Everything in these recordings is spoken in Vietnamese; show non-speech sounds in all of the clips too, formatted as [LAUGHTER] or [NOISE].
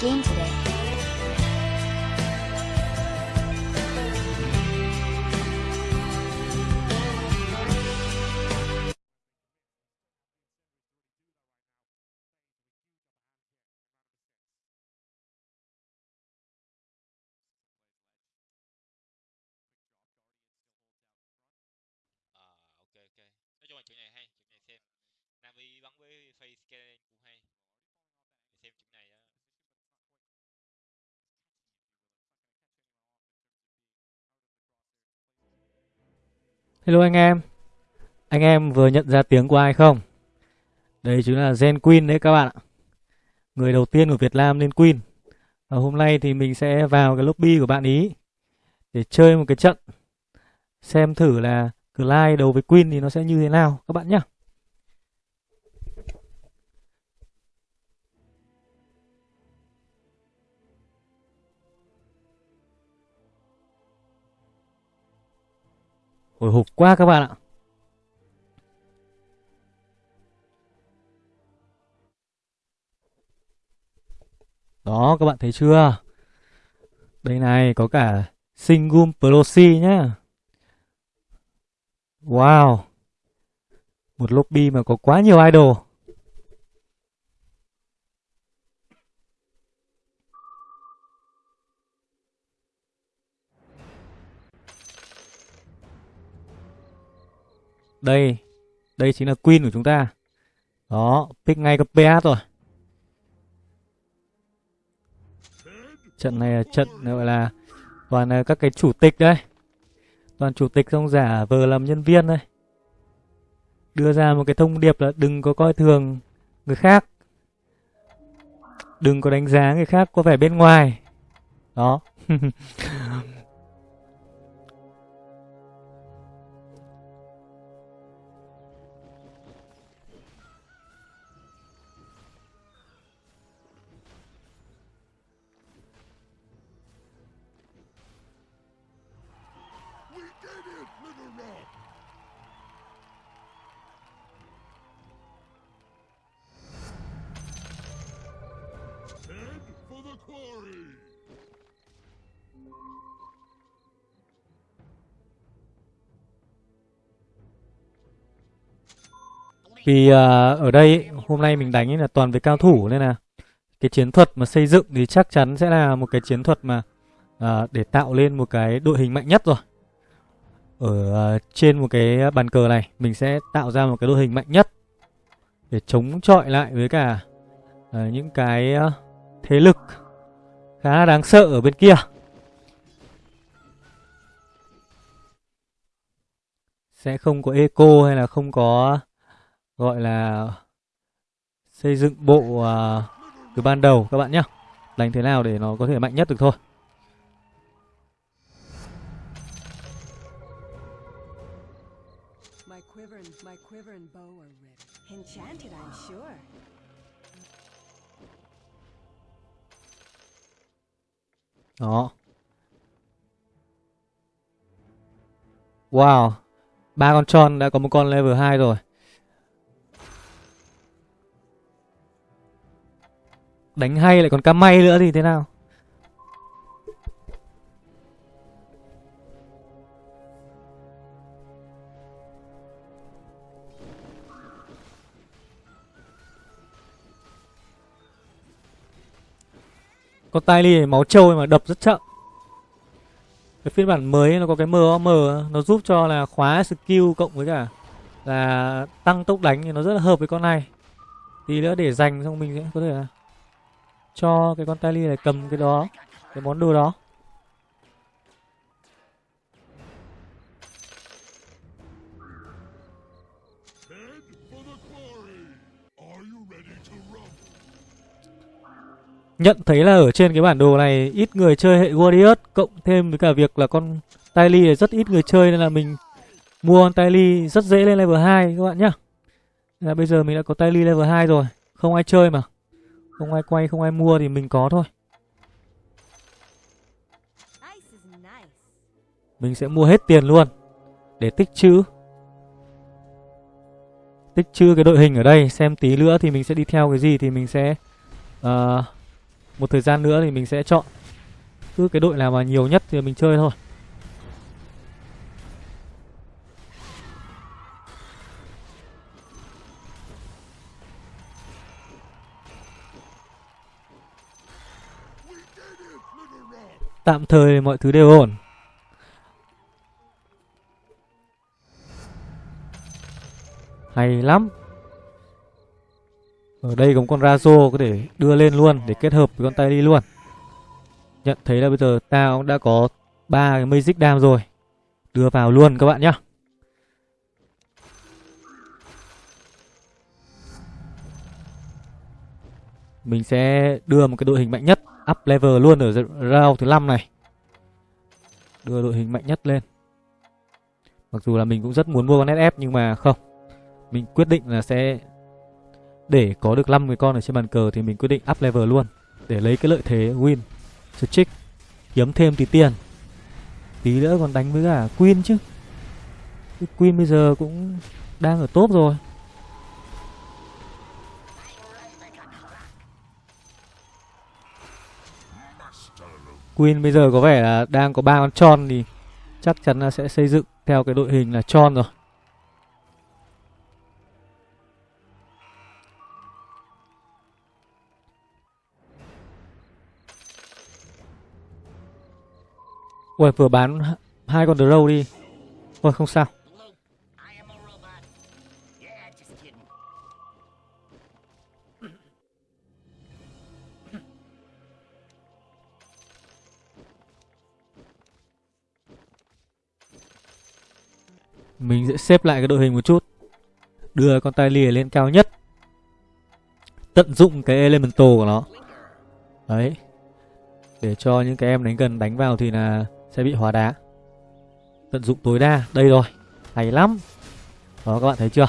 game today. Ờ, okay. ok. Nói chung là chuyện này hay, chuyện này xem. Navi bắn với face scan cũng hay. Xem chuyện này đó. Hello anh em. Anh em vừa nhận ra tiếng của ai không? Đây chính là Gen Queen đấy các bạn ạ. Người đầu tiên của Việt Nam lên Queen. Và hôm nay thì mình sẽ vào cái lobby của bạn ý Để chơi một cái trận. Xem thử là Clyde đấu với Queen thì nó sẽ như thế nào, các bạn nhé Hồi hộp quá các bạn ạ. Đó, các bạn thấy chưa? Đây này, có cả Singum Pelosi nhá. Wow. Một lobby mà có quá nhiều idol. Đây Đây chính là Queen của chúng ta. Đó, Pick ngay cái PS rồi Trận này là trận gọi là Toàn là các cái chủ tịch đây Toàn chủ tịch xong giả vờ làm nhân viên đây Đưa ra một cái thông điệp là đừng có coi thường người khác. Đừng có đánh giá người khác có vẻ bên ngoài. Đó. [LAUGHS] Vì uh, ở đây hôm nay mình đánh là toàn với cao thủ nên là cái chiến thuật mà xây dựng thì chắc chắn sẽ là một cái chiến thuật mà uh, để tạo lên một cái đội hình mạnh nhất rồi. Ở uh, trên một cái bàn cờ này mình sẽ tạo ra một cái đội hình mạnh nhất để chống chọi lại với cả uh, những cái uh, thế lực khá là đáng sợ ở bên kia. Sẽ không có eco hay là không có gọi là xây dựng bộ à, từ ban đầu các bạn nhé đánh thế nào để nó có thể mạnh nhất được thôi. Đó. Wow. Ba con tròn đã có một con level 2 rồi đánh hay lại còn cam may nữa thì thế nào? Con tai ly máu trâu mà đập rất chậm. Cái phiên bản mới nó có cái MOM Nó giúp cho là khóa skill cộng với cả Là tăng tốc đánh thì nó rất là hợp với con này. Tí nữa để dành xong mình sẽ có thể là cho cái con Tali ly này cầm cái đó, Cái món đồ đó. Nhận thấy là ở trên cái bản đồ này Ít người chơi hệ Warriors, Cộng thêm với cả việc là con tai ly này rất ít người chơi Nên là mình mua con tai ly rất dễ lên level 2 các bạn nhá. Là bây giờ mình đã có tai ly level 2 rồi, Không ai chơi mà. Không ai quay, không ai mua thì mình có thôi. Mình sẽ mua hết tiền luôn. Để tích trữ. Tích trữ cái đội hình ở đây Xem tí nữa thì mình sẽ đi theo cái gì Thì mình sẽ uh, một thời gian nữa thì mình sẽ chọn. Cứ cái đội nào mà nhiều nhất thì mình chơi thôi tạm thời mọi thứ đều ổn. Hay lắm. Ở đây có một con Razo có thể đưa lên luôn để kết hợp với con tay đi luôn. Nhận thấy là bây giờ ta cũng đã có ba cái Magic Dam rồi. Đưa vào luôn các bạn nhá. Mình sẽ đưa một cái đội hình mạnh nhất up level luôn ở round thứ 5 này. Đưa đội hình mạnh nhất lên. Mặc dù là mình cũng rất muốn mua con SF nhưng mà không. Mình quyết định là sẽ để có được 5 người con ở trên bàn cờ thì mình quyết định up level luôn để lấy cái lợi thế win. Trick, kiếm thêm tí tiền. Tí nữa còn đánh với cả Queen chứ. Queen bây giờ cũng đang ở top rồi. Queen bây giờ có vẻ là đang có ba con tròn thì chắc chắn là sẽ xây dựng theo cái đội hình là tròn rồi. Ui vừa bán hai con Drow đi. Thôi không sao. Mình sẽ xếp lại cái đội hình một chút. Đưa con tay lìa lên cao nhất. Tận dụng cái elemental của nó. Đấy. Để cho những cái em đánh gần đánh vào thì là sẽ bị hóa đá. Tận dụng tối đa. Đây rồi. Hay lắm. Đó, các bạn thấy chưa?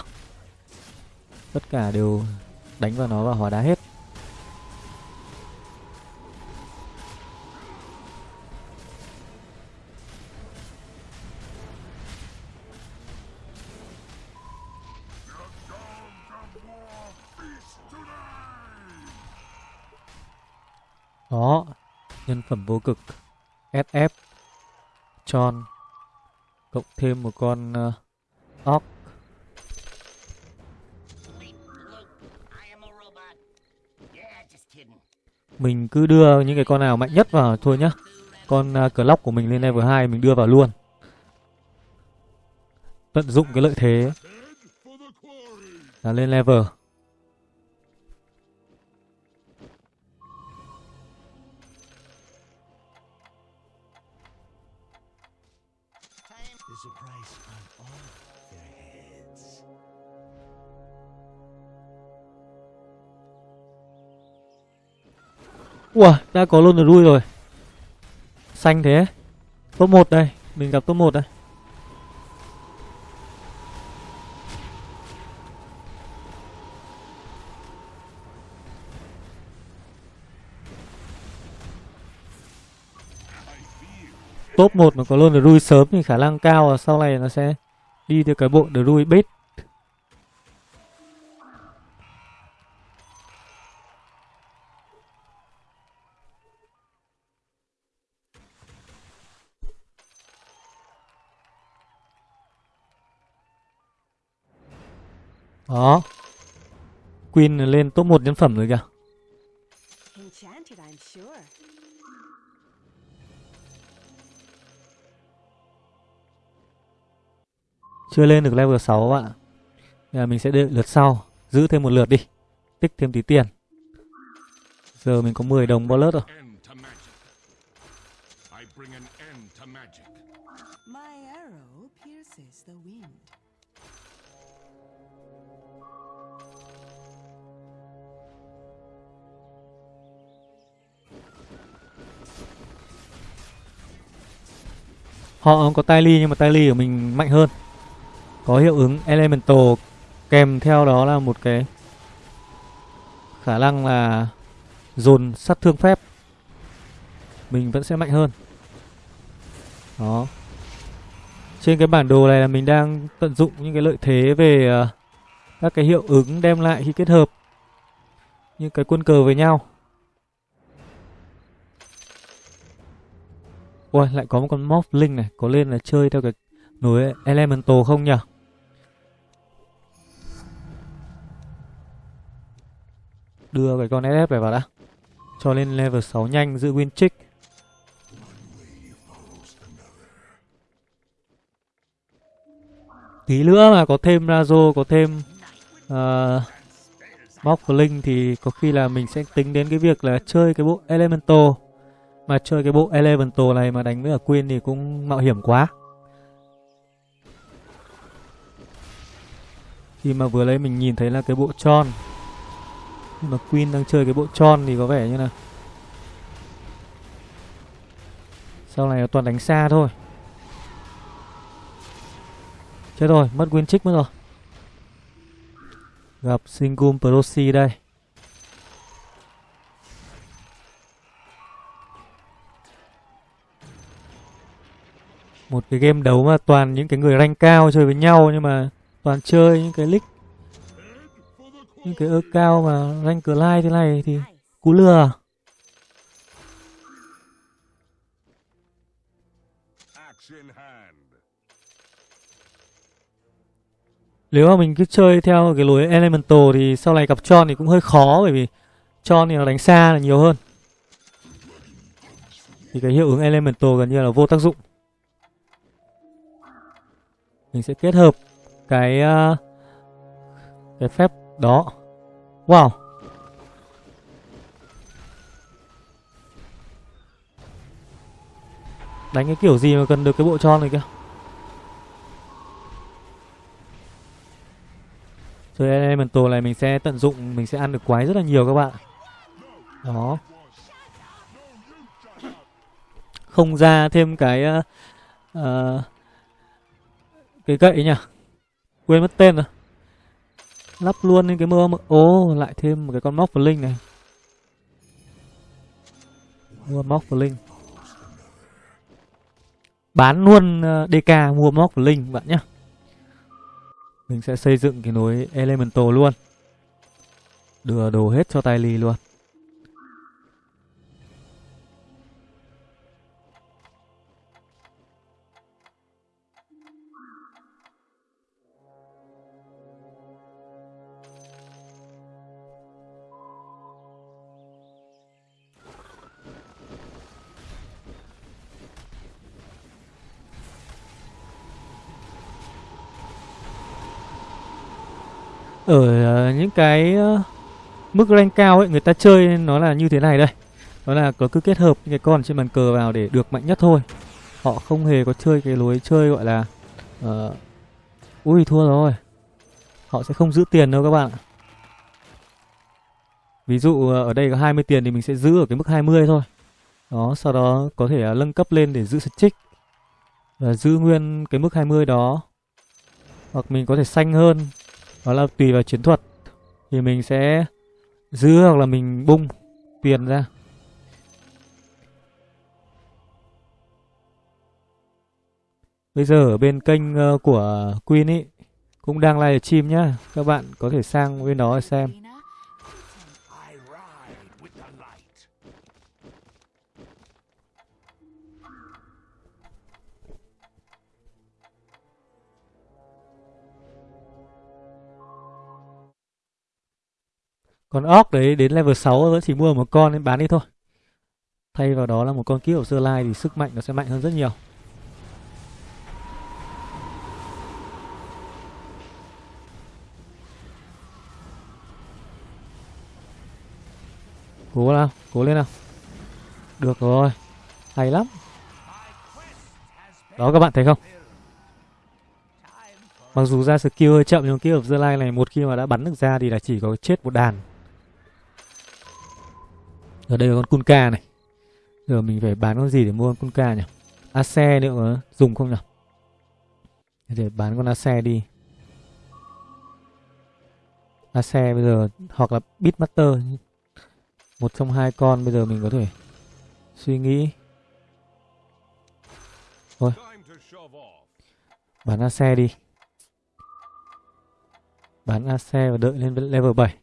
Tất cả đều đánh vào nó và hóa đá hết. Đó. Nhân phẩm vô cực. SF. Tròn. Cộng thêm một con ờ, uh, óc. Mình cứ đưa những cái con nào mạnh nhất vào thôi nhá. Con uh, clock của mình lên level 2 mình đưa vào luôn. Tận dụng cái lợi thế là lên level. Ủa, đã có luôn rồi rồi. Xanh thế. Top 1 đây, mình gặp top 1 đây. Top 1 mà có luôn được rui sớm thì khả năng cao là sau này nó sẽ đi theo cái bộ được rui bait. Đó. Queen lên top 1 nhân phẩm rồi kìa. Chưa lên được level 6 các bạn ạ. Là mình sẽ đợi lượt sau. Giữ thêm một lượt đi. Tích thêm tí tiền. Giờ mình có 10 đồng bullet rồi. Họ có Tylee nhưng mà Tylee của mình mạnh hơn. Có hiệu ứng Elemental kèm theo đó là một cái khả năng là dồn sát thương phép. Mình vẫn sẽ mạnh hơn. Đó. Trên cái bản đồ này là mình đang tận dụng những cái lợi thế về à, các cái hiệu ứng đem lại khi kết hợp những cái quân cờ với nhau. Ôi lại có một con morphling này Có lên là chơi theo cái núi Elemental không nhỉ? Đưa cái con SF này vào đã. Cho lên level 6 nhanh giữ win trick Tí nữa mà có thêm Razo Có thêm ờ, uh, Morph thì có khi là mình sẽ tính đến cái việc là chơi cái bộ Elemental. Mà chơi cái bộ Elemental này mà đánh với ở Queen thì cũng mạo hiểm quá. Khi mà vừa lấy mình nhìn thấy là cái bộ tròn Nhưng mà Queen đang chơi cái bộ tròn thì có vẻ như là Sau này là toàn đánh xa thôi. Chết rồi, mất Win Trick mất rồi. Gặp Singum Proxy đây. Một cái game đấu mà toàn những cái người rank cao chơi với nhau, Nhưng mà toàn chơi những cái lick Những cái ơ cao mà rank lai thế này thì cú lừa Nếu mà mình cứ chơi theo cái lối Elemental thì sau này gặp Tron thì cũng hơi khó, bởi vì Tron thì nó đánh xa là nhiều hơn. Thì cái hiệu ứng Elemental gần như là vô tác dụng. Mình sẽ kết hợp cái uh, cái phép đó. Wow. Đánh cái kiểu gì mà cần được cái bộ tròn này kia. Chơi Elemental này mình sẽ tận dụng Mình sẽ ăn được quái rất là nhiều các bạn Đó Không ra thêm cái uh, uh, cái gậy nhỉ? Quên mất tên rồi. Lắp luôn lên cái mưa Ô lại thêm một cái con móc linh này. Mua móc linh Bán luôn ờ, DK mua móc linh bạn nhé mình sẽ xây dựng cái nối Elemental luôn. Đưa đồ hết cho tay ly luôn. Ở ờ, những cái ờ, mức rank cao ấy người ta chơi nó là như thế này đây. Đó là có cứ kết hợp những cái con trên bàn cờ vào để được mạnh nhất thôi. Họ không hề có chơi cái lối chơi gọi là uh, ui thua rồi. Họ sẽ không giữ tiền đâu các bạn ví dụ ở đây có 20 tiền thì mình sẽ giữ ở cái mức 20 thôi. Đó sau đó có thể nâng cấp lên để giữ trích và giữ nguyên cái mức 20 đó. Hoặc mình có thể xanh hơn đó là tùy vào chiến thuật. Thì mình sẽ giữ hoặc là mình bung tiền ra. Bây giờ ở bên kênh ờ, của Queen ý, Cũng đang live stream nhá. Các bạn có thể sang bên đó xem. Còn Orc đấy đến level 6 vẫn chỉ mua một con nên bán đi thôi. Thay vào đó là một con kiếp của Sơ Lai thì sức mạnh nó sẽ mạnh hơn rất nhiều. Cố nào, cố lên nào. Được rồi Hay lắm. Đó các bạn thấy không? Mặc dù ra skill hơi chậm nhưng kiếp of the Line này một khi mà đã bắn được ra thì là chỉ có chết một đàn ở đây là con Kunka này. Giờ mình phải bán con gì để mua con Kunka nhỉ? Ace nữa có dùng không nhỉ? Để bán con Ace đi. Ace bây giờ, Hoặc là Beatmaster. Một trong hai con bây giờ mình có thể Suy nghĩ. Thôi. Bán Ace đi. Bán Ace và đợi lên level 7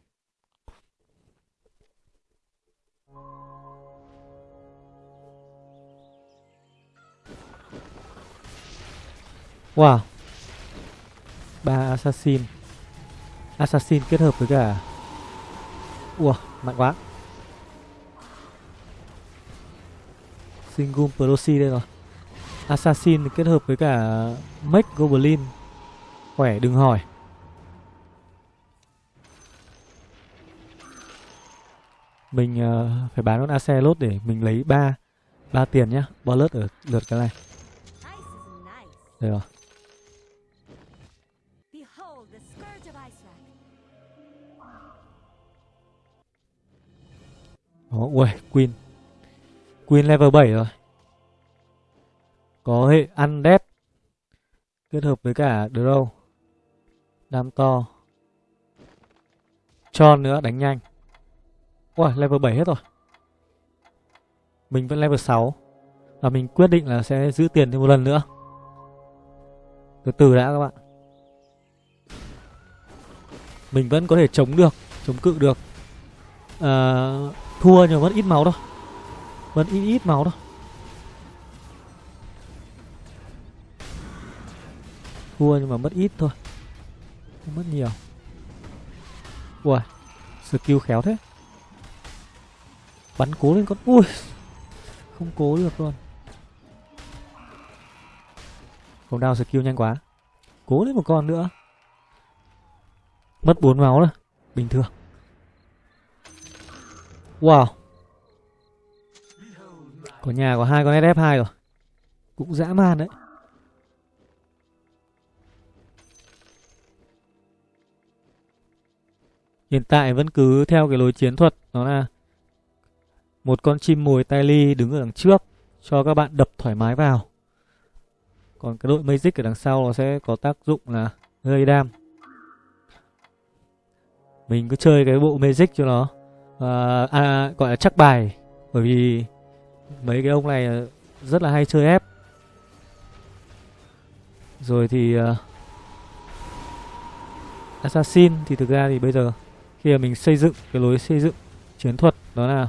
Wow. Ba assassin. Assassin kết hợp với cả Ủa mạnh quá. Singum Proxy đây rồi. Assassin kết hợp với cả Mech Goblin. Khỏe đừng hỏi. Mình uh, phải bán con Acelot để mình lấy ba ba tiền nhá. Bonus ở lượt cái này. Đây rồi. Đó, ui, Queen. Queen level 7 rồi. Có hệ Undead Kết hợp với cả Drow Đam to. Cho nữa, đánh nhanh. Ui, level 7 hết rồi. Mình vẫn level 6 Và mình quyết định là sẽ giữ tiền thêm một lần nữa. Từ từ đã các bạn. Mình vẫn có thể chống được Chống cự được. À, Thua nhưng vẫn ít máu thôi. Vẫn ít ít máu thôi. Thua nhưng mà mất ít thôi. Không mất nhiều. Ui Skill khéo thế. Bắn cố lên con Ui Không cố được luôn. Không đau skill nhanh quá. Cố lên một con nữa. Mất 4 máu rồi Bình thường. Wow. Có nhà có hai con SF2 rồi. Cũng dã man đấy. Hiện tại vẫn cứ theo cái lối chiến thuật, Đó là Một con chim mồi tai ly đứng ở đằng trước, Cho các bạn đập thoải mái vào. Còn cái đội Magic ở đằng sau Nó sẽ có tác dụng là gây đam. Mình cứ chơi cái bộ Magic cho nó. À, à, Gọi là chắc bài. Bởi vì Mấy cái ông này rất là hay chơi ép. Rồi thì uh, Assassin thì thực ra thì bây giờ khi mà mình xây dựng cái lối xây dựng chiến thuật đó là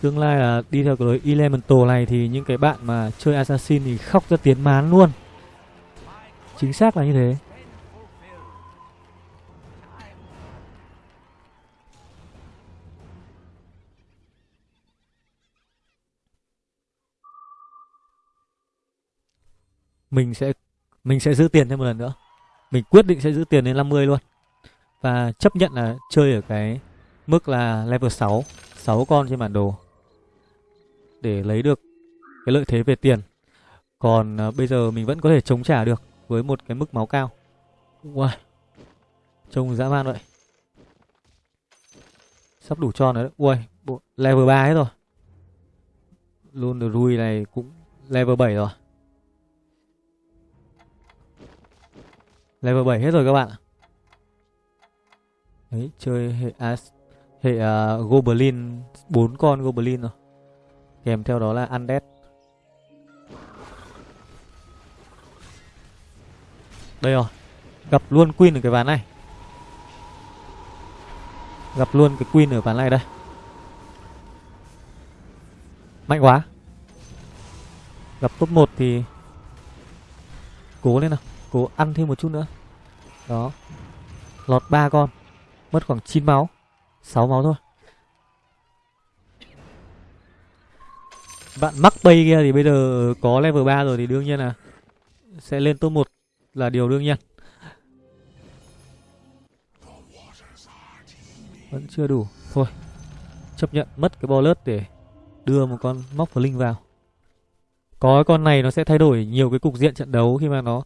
tương lai là đi theo cái lối elemental này thì những cái bạn mà chơi assassin thì khóc ra tiếng mán luôn. Chính xác là như thế. Mình sẽ mình sẽ giữ tiền thêm một lần nữa. Mình quyết định sẽ giữ tiền đến 50 luôn. Và chấp nhận là chơi ở cái mức là level 6 6 con trên bản đồ. Để lấy được cái lợi thế về tiền. Còn uh, bây giờ mình vẫn có thể chống trả được với một cái mức máu cao. Wow. trông dã man vậy. Sắp đủ tròn rồi đấy. Ui level 3 hết rồi. Luôn được rui này cũng level 7 rồi. Level 7 hết rồi các bạn ạ Đấy, chơi hệ à, hệ uh, Goblin bốn con Goblin rồi. Kèm theo đó là Undead. Đây rồi. Gặp luôn Queen ở cái ván này. Gặp luôn cái Queen ở ván này đây. Mạnh quá. Gặp top 1 thì cố lên nào, cố ăn thêm một chút nữa. Đó. Lọt ba con. Mất khoảng 9 máu 6 máu thôi Bạn mắc bay kia thì bây giờ có level 3 rồi thì đương nhiên là Sẽ lên top 1 là điều đương nhiên Vẫn chưa đủ Thôi Chấp nhận mất cái bolus để đưa một con móc linh vào Có con này nó sẽ thay đổi nhiều cái cục diện trận đấu khi mà nó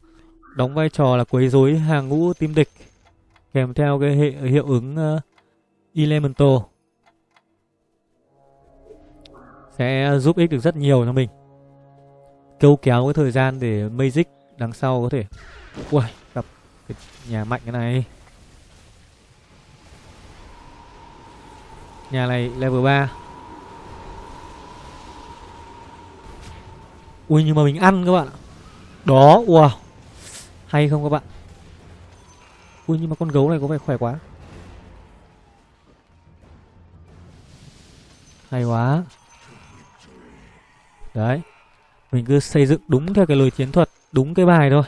đóng vai trò là quấy rối hàng ngũ team địch kèm theo cái hệ hiệu ứng uh, elemental. Sẽ giúp ích được rất nhiều cho mình. Câu kéo cái thời gian để magic đằng sau có thể ui gặp cái nhà mạnh cái này. Nhà này level 3 ui nhưng mà mình ăn các bạn đó wow hay không các bạn Ui nhưng mà con gấu này có vẻ khỏe quá Hay quá Đấy Mình cứ xây dựng đúng theo cái lời chiến thuật, đúng cái bài thôi.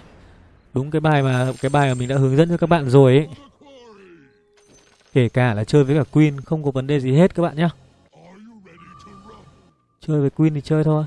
Đúng cái bài mà cái bài mà mình đã hướng dẫn cho các bạn rồi ấy. Kể cả là chơi với cả Queen không có vấn đề gì hết các bạn nhá. Chơi với Queen thì chơi thôi.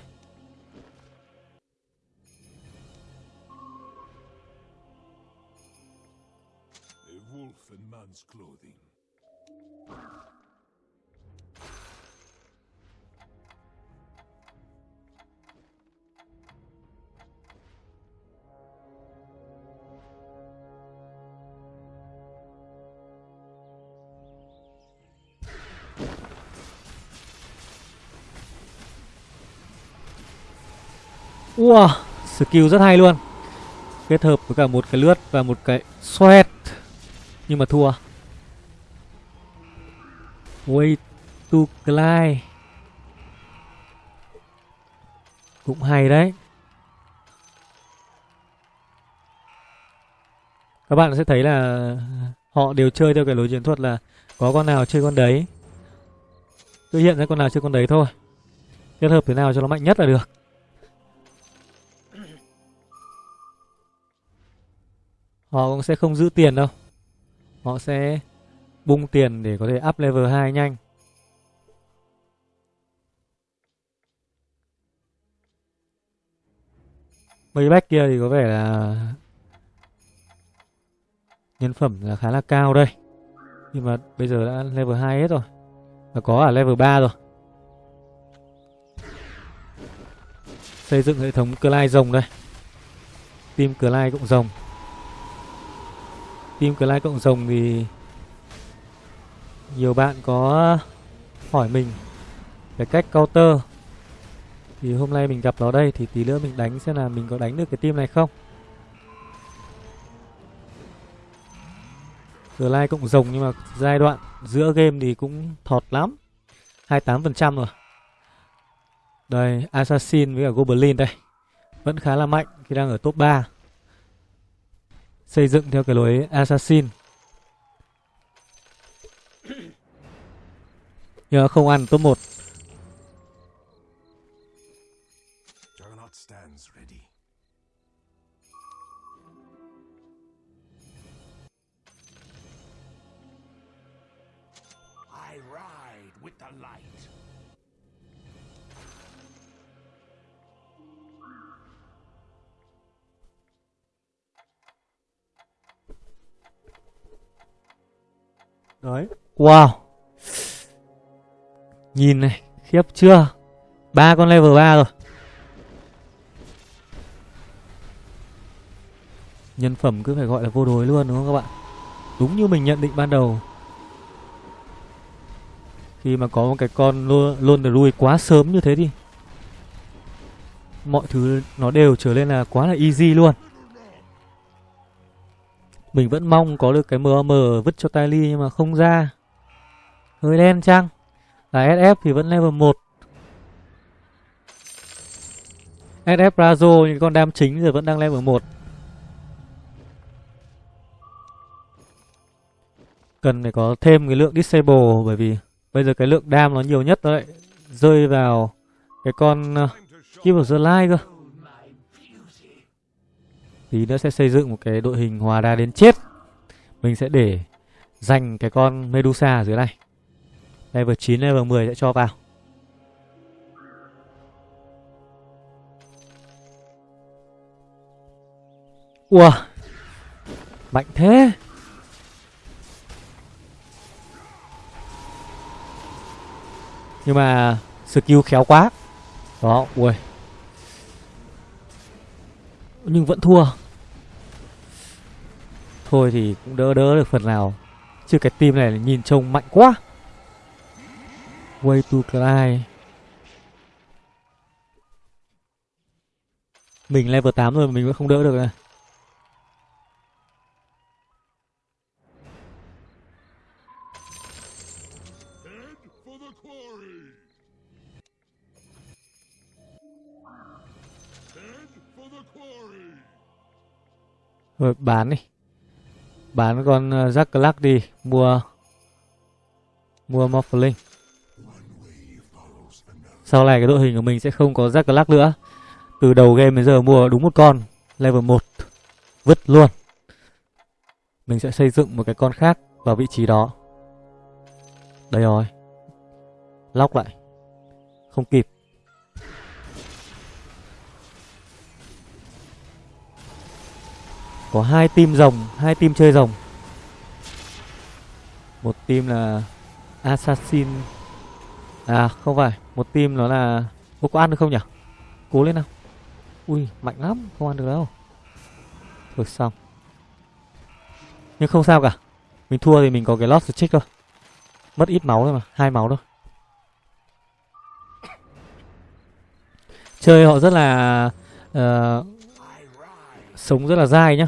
Wow, skill rất hay luôn. Kết hợp với cả một cái lướt và một cái xoẹt. Nhưng mà thua. Way to glide. Cũng hay đấy. Các bạn sẽ thấy là họ đều chơi theo cái lối chiến thuật là có con nào chơi con đấy. Cứ hiện ra con nào chơi con đấy thôi. Kết hợp thế nào cho nó mạnh nhất là được. Họ cũng sẽ không giữ tiền đâu. Họ sẽ bung tiền để có thể up level 2 nhanh. Mấy bách kia thì có vẻ là nhân phẩm là khá là cao đây. Nhưng mà bây giờ đã level 2 hết rồi. Và có ở level 3 rồi. Xây dựng hệ thống Clyde rồng đây. Team cửa lai cũng rồng. Team Clash cộng rồng thì nhiều bạn có hỏi mình về cách counter thì hôm nay mình gặp nó đây thì tí nữa mình đánh xem là mình có đánh được cái team này không. Clash cộng rồng nhưng mà giai đoạn giữa game thì cũng thọt lắm. 28% rồi. Đây, Assassin với cả Goblin đây. Vẫn khá là mạnh khi đang ở top 3 xây dựng theo cái lối assassin. Nhưng mà không ăn top 1 đấy. Wow. Nhìn này, khiếp chưa? Ba con level 3 rồi. Nhân phẩm cứ phải gọi là vô đối luôn, đúng không các bạn? Đúng như mình nhận định ban đầu. Khi mà có một cái con luôn luôn được lui quá sớm như thế thì mọi thứ nó đều trở lên là quá là easy luôn mình vẫn mong có được cái MM vứt cho Ty nhưng mà không ra. Hơi đen chăng? Là SF thì vẫn level 1. SF Razo những con đam chính giờ vẫn đang level 1. Cần phải có thêm cái lượng disable bởi vì bây giờ cái lượng đam nó nhiều nhất đấy. rơi vào cái con uh, Keep of the Light cơ. Tí nữa sẽ xây dựng một cái đội hình hòa đa đến chết. Mình sẽ để dành cái con Medusa ở dưới này. Level 9, level 10 sẽ cho vào. Ủa Mạnh thế. Nhưng mà skill khéo quá. Đó, ui. Nhưng vẫn thua. Thôi thì cũng đỡ đỡ được phần nào. Chứ cái team này nhìn trông mạnh quá. Way to cry Mình level 8 rồi mà mình vẫn không đỡ được này Rồi, bán đi. Bán con ờ, Jack Clark đi, Mua Mua Morphling Sau này cái đội hình của mình sẽ không có Jack Clark nữa. Từ đầu game đến giờ mua đúng một con, Level 1 Vứt luôn. Mình sẽ xây dựng một cái con khác Vào vị trí đó. Đây rồi. Lóc lại. Không kịp. Có hai team rồng hai team chơi rồng. Một team là Assassin. À không phải Một team nó là Ô có ăn được không nhỉ? Cố lên nào. Ui mạnh lắm Không ăn được đâu. Thôi xong. Nhưng không sao cả. Mình thua thì mình có cái lost check thôi. Mất ít máu thôi mà hai máu thôi. Chơi họ rất là uh, Sống rất là dai nhá.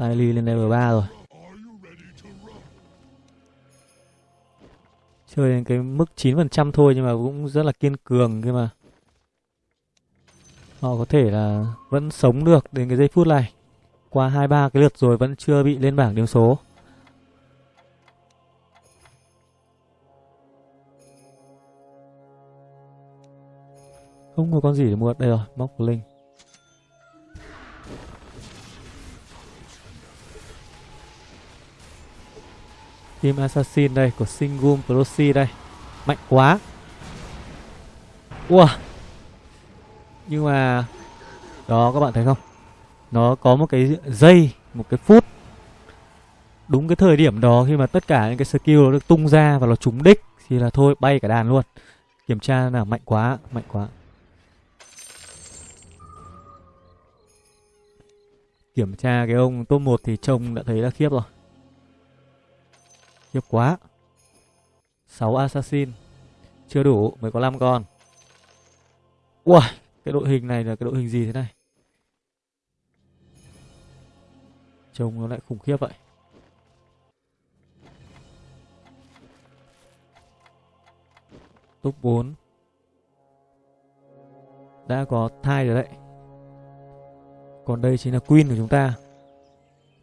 Tài ly lên level 3 rồi. Chơi đến cái mức 9% thôi nhưng mà cũng rất là kiên cường cơ mà. Họ có thể là vẫn sống được đến cái giây phút này. Qua 2-3 cái lượt rồi vẫn chưa bị lên bảng điểm số. Không có con gì để mua Đây rồi, móc linh. Team Assassin đây, của Singum Proxy đây. Mạnh quá. Ua. Nhưng mà, Đó, các bạn thấy không? Nó có một cái giây, Một cái phút. Đúng cái thời điểm đó, khi mà tất cả những cái skill nó được tung ra và nó trúng đích, Thì là thôi, bay cả đàn luôn. Kiểm tra là mạnh quá Mạnh quá. Kiểm tra cái ông top 1 thì trông đã thấy là khiếp rồi. Khiếp quá. 6 assassin. Chưa đủ, mới có 5 con. Wow Cái đội hình này là cái đội hình gì thế này? Trông nó lại khủng khiếp vậy. Top 4 Đã có thai rồi đấy. Còn đây chính là Queen của chúng ta.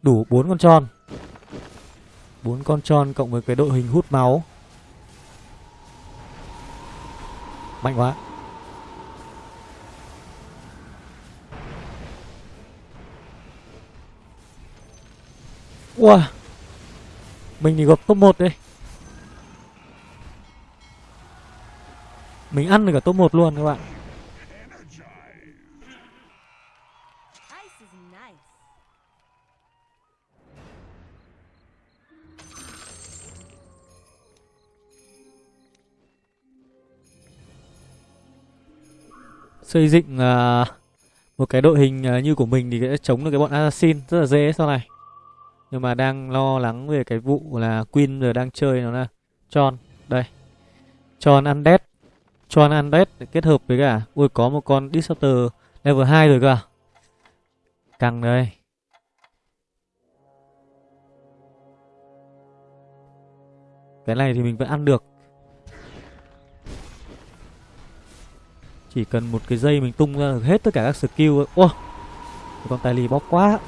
Đủ 4 con tròn bốn con tròn cộng với cái đội hình hút máu. Mạnh quá. Wow Mình thì gặp top 1 đây Mình ăn được cả top 1 luôn các bạn. Xây dựng uh, một cái đội hình uh, như của mình thì sẽ chống được cái bọn assassin rất là dễ sau này. Nhưng mà đang lo lắng về cái vụ là queen giờ đang chơi nó là tròn đây. Tròn undead. John undead kết hợp với cả ui có một con disruptor level 2 rồi cơ càng căng đây cái này thì mình vẫn ăn được. Chỉ cần một cái dây mình tung ra được hết tất cả các skill Wow con tài lì bóc quá.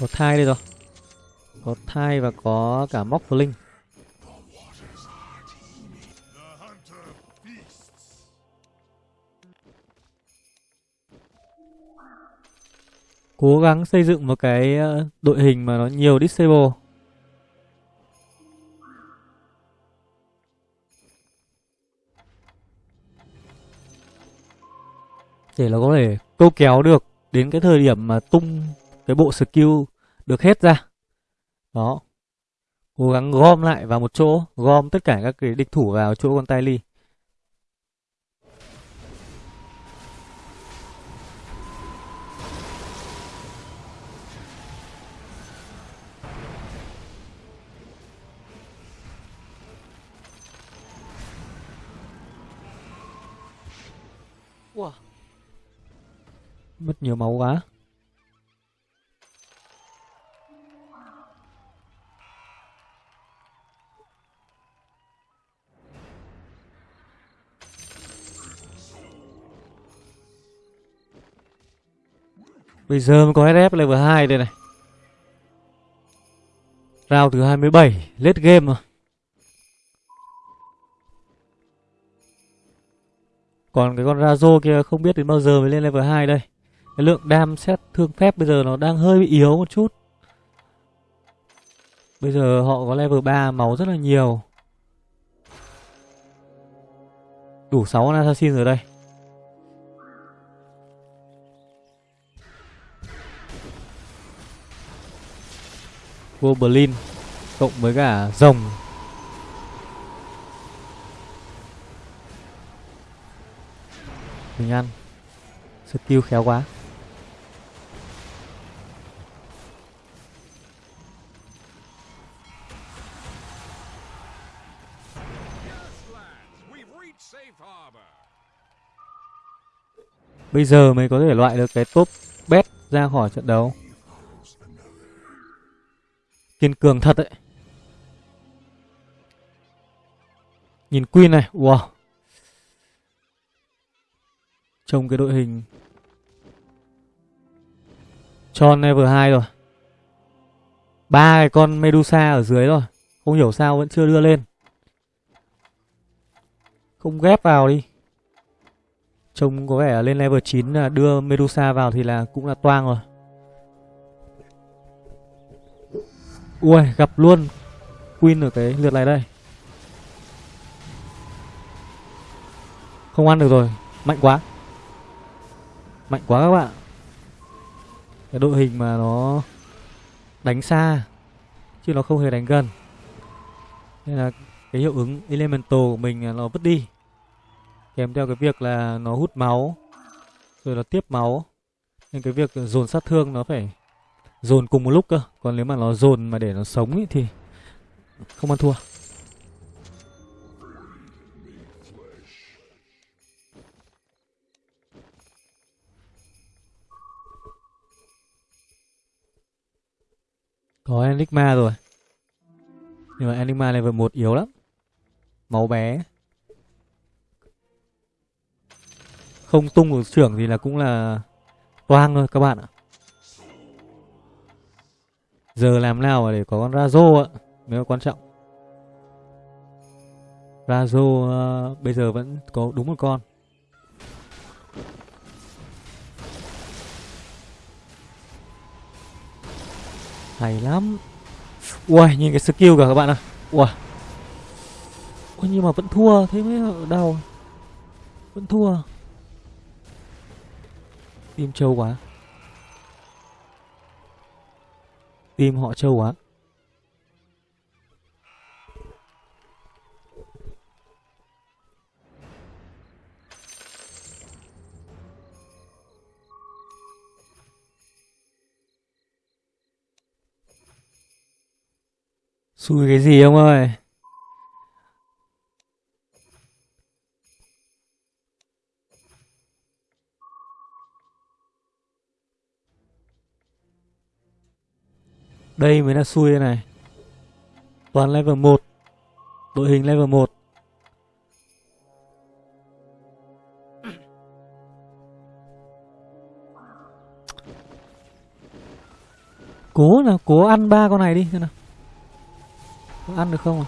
Có thai đây rồi. Có thai và có cả móc linh cố gắng xây dựng một cái ờ, đội hình mà nó nhiều disable để nó có thể câu kéo được đến cái thời điểm mà tung cái bộ skill được hết ra. Đó. Cố gắng gom lại vào một chỗ, gom tất cả các cái địch thủ vào chỗ con tay ly Mất nhiều máu quá. Bây giờ mới có SF level 2 đây này. Rao thứ 27, lết game rồi. Còn cái con Razo kia không biết đến bao giờ mới lên level 2 đây. Cái lượng đam xét thương phép bây giờ nó đang hơi bị yếu một chút. Bây giờ họ có level 3 máu rất là nhiều. Đủ 6 con assassin rồi đây. Goblin cộng với cả rồng. Mình ăn. Skill khéo quá. Bây giờ mới có thể loại được cái top bet ra khỏi trận đấu. Kiên cường thật đấy. Nhìn Queen này, wow. Trông cái đội hình Cho level 2 rồi. ba cái con Medusa ở dưới rồi. Không hiểu sao vẫn chưa đưa lên. Không ghép vào đi. Trông có vẻ lên level 9 là đưa Medusa vào thì là cũng là toang rồi. Ui, gặp luôn Queen ở cái lượt này đây. Không ăn được rồi, mạnh quá. Mạnh quá các bạn. Cái đội hình mà nó đánh xa chứ nó không hề đánh gần. Nên là cái hiệu ứng elemental của mình nó vứt đi kèm theo cái việc là nó hút máu rồi là tiếp máu. Nên cái việc dồn sát thương nó phải dồn cùng một lúc cơ. Còn nếu mà nó dồn mà để nó sống ý, thì không ăn thua. Có enigma rồi. Nhưng mà enigma level một yếu lắm. Máu bé. Không tung được trưởng thì là cũng là toang thôi các bạn ạ. Giờ làm nào để có con Razo ạ mới là quan trọng. Razo uh, bây giờ vẫn có đúng một con. Hay lắm. Ui nhìn cái skill cả các bạn ạ. Ui ui nhưng mà vẫn thua thế mới đau. Vẫn thua. Tim trâu quá. Tim họ trâu quá. Xui cái gì ông ơi? Đây mới là xui này. Toàn level 1 Đội hình level 1 Cố nào, cố ăn ba con này đi xem nào. Có ăn được không à?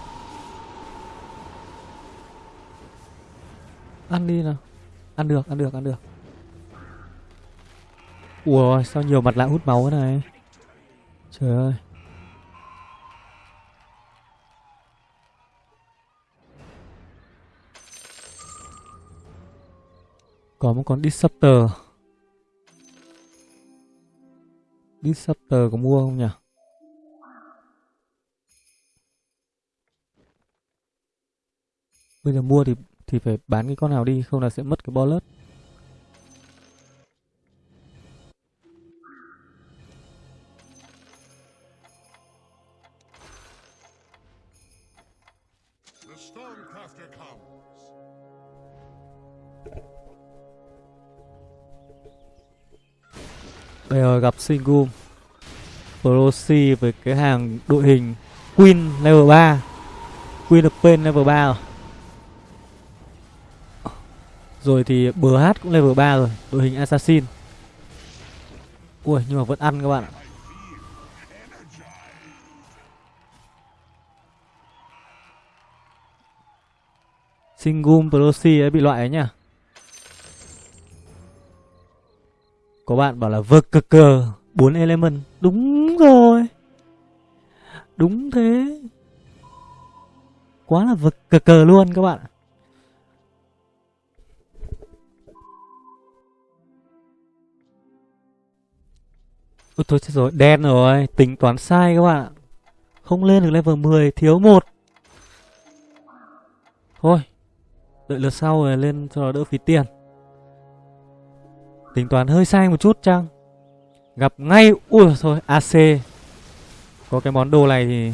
Ăn đi nào. Ăn được, ăn được, ăn được. Ủa sao nhiều mặt lạ hút máu thế này? Trời ơi. Có một con Disruptor. Disruptor có mua không nhỉ? Bây giờ mua thì thì phải bán cái con nào đi, không là sẽ mất cái bullet. Bây giờ gặp Singum Proxy với cái hàng đội hình Queen level 3 Queen of Pain level 3 rồi. Rồi thì BH cũng level 3 rồi, Đội hình Assassin. Ui, nhưng mà vẫn ăn các bạn ạ. Singum Proxy ấy bị loại ấy nhá Có bạn bảo là vực cực cờ 4 element Đúng rồi Đúng thế Quá là vực cực cờ luôn các bạn ạ Ôi thôi chết rồi, đen rồi, tính toán sai các bạn ạ. Không lên được level 10, thiếu một. Thôi, đợi lượt sau rồi lên cho nó đỡ phí tiền. Tính toán hơi sai một chút chăng? Gặp ngay, ui thôi, AC. Có cái món đồ này thì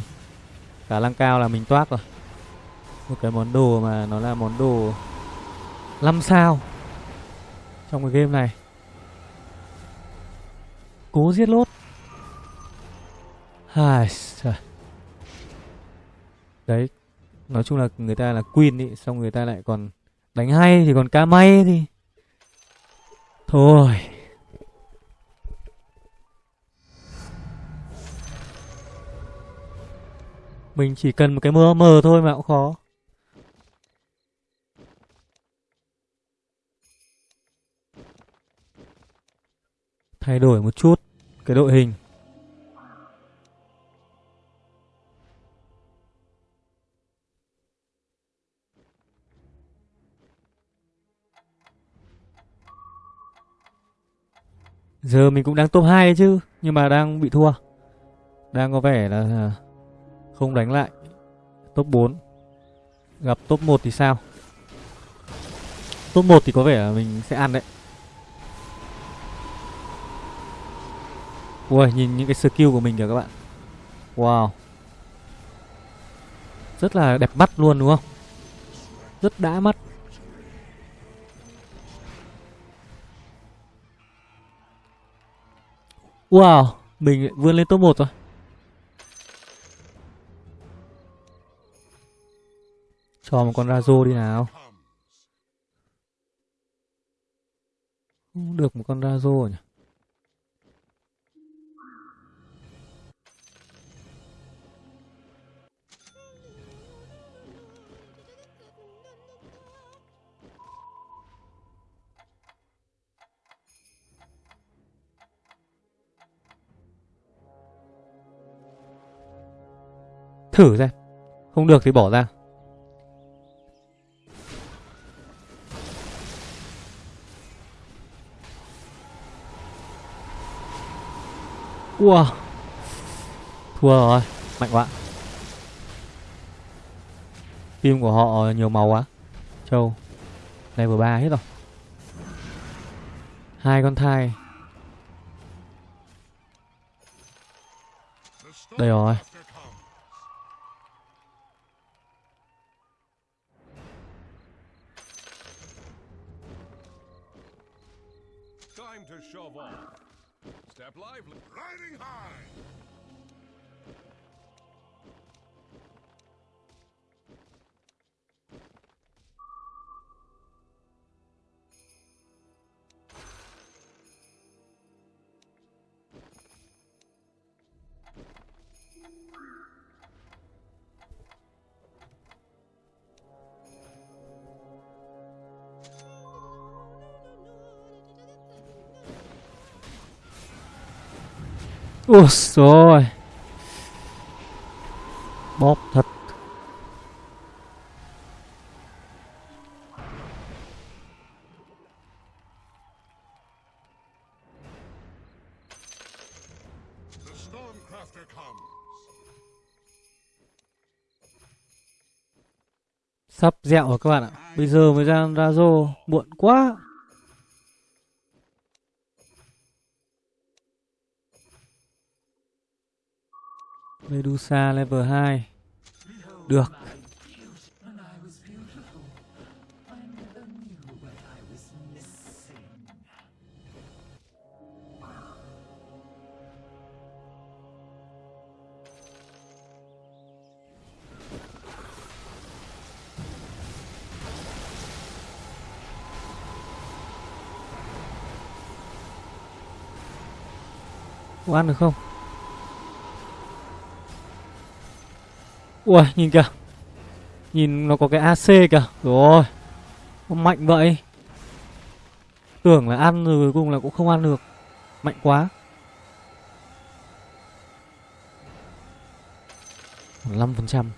cả lăng cao là mình toát rồi. Một cái món đồ mà nó là món đồ 5 sao trong cái game này. Cố giết lốt Ai trời. Đấy Nói chung là người ta là queen ý Xong người ta lại còn đánh hay Thì còn ca may thì Thôi. Mình chỉ cần một cái mơ mờ thôi mà cũng khó. Thay đổi một chút Cái đội hình. Giờ mình cũng đang top 2 chứ, Nhưng mà đang bị thua. Đang có vẻ là Không đánh lại. Top 4 Gặp top 1 thì sao? Top 1 thì có vẻ là mình sẽ ăn đấy. Ui, nhìn những cái skill của mình kìa các bạn. Wow. Rất là đẹp mắt luôn, đúng không? Rất đã mắt. Wow, Mình vươn lên top 1 rồi. Cho một con Razo đi nào. Không được một con Razo nhỉ? Thử xem. Không được thì bỏ ra. Wow Thua rồi, Mạnh quá. Phim của họ nhiều màu quá. Châu Level 3 hết rồi. Hai con thai. Đây rồi. Ui rồi Bóp thật. Sắp dẹo rồi các bạn ạ. Bây giờ mới ra Razo Muộn quá. Medusa level 2 Được Có ăn được không? Ui, nhìn kìa. Nhìn nó có cái AC kìa. Rồi. Mạnh vậy. Tưởng là ăn rồi cuối cùng là cũng không ăn được. Mạnh quá. 5%.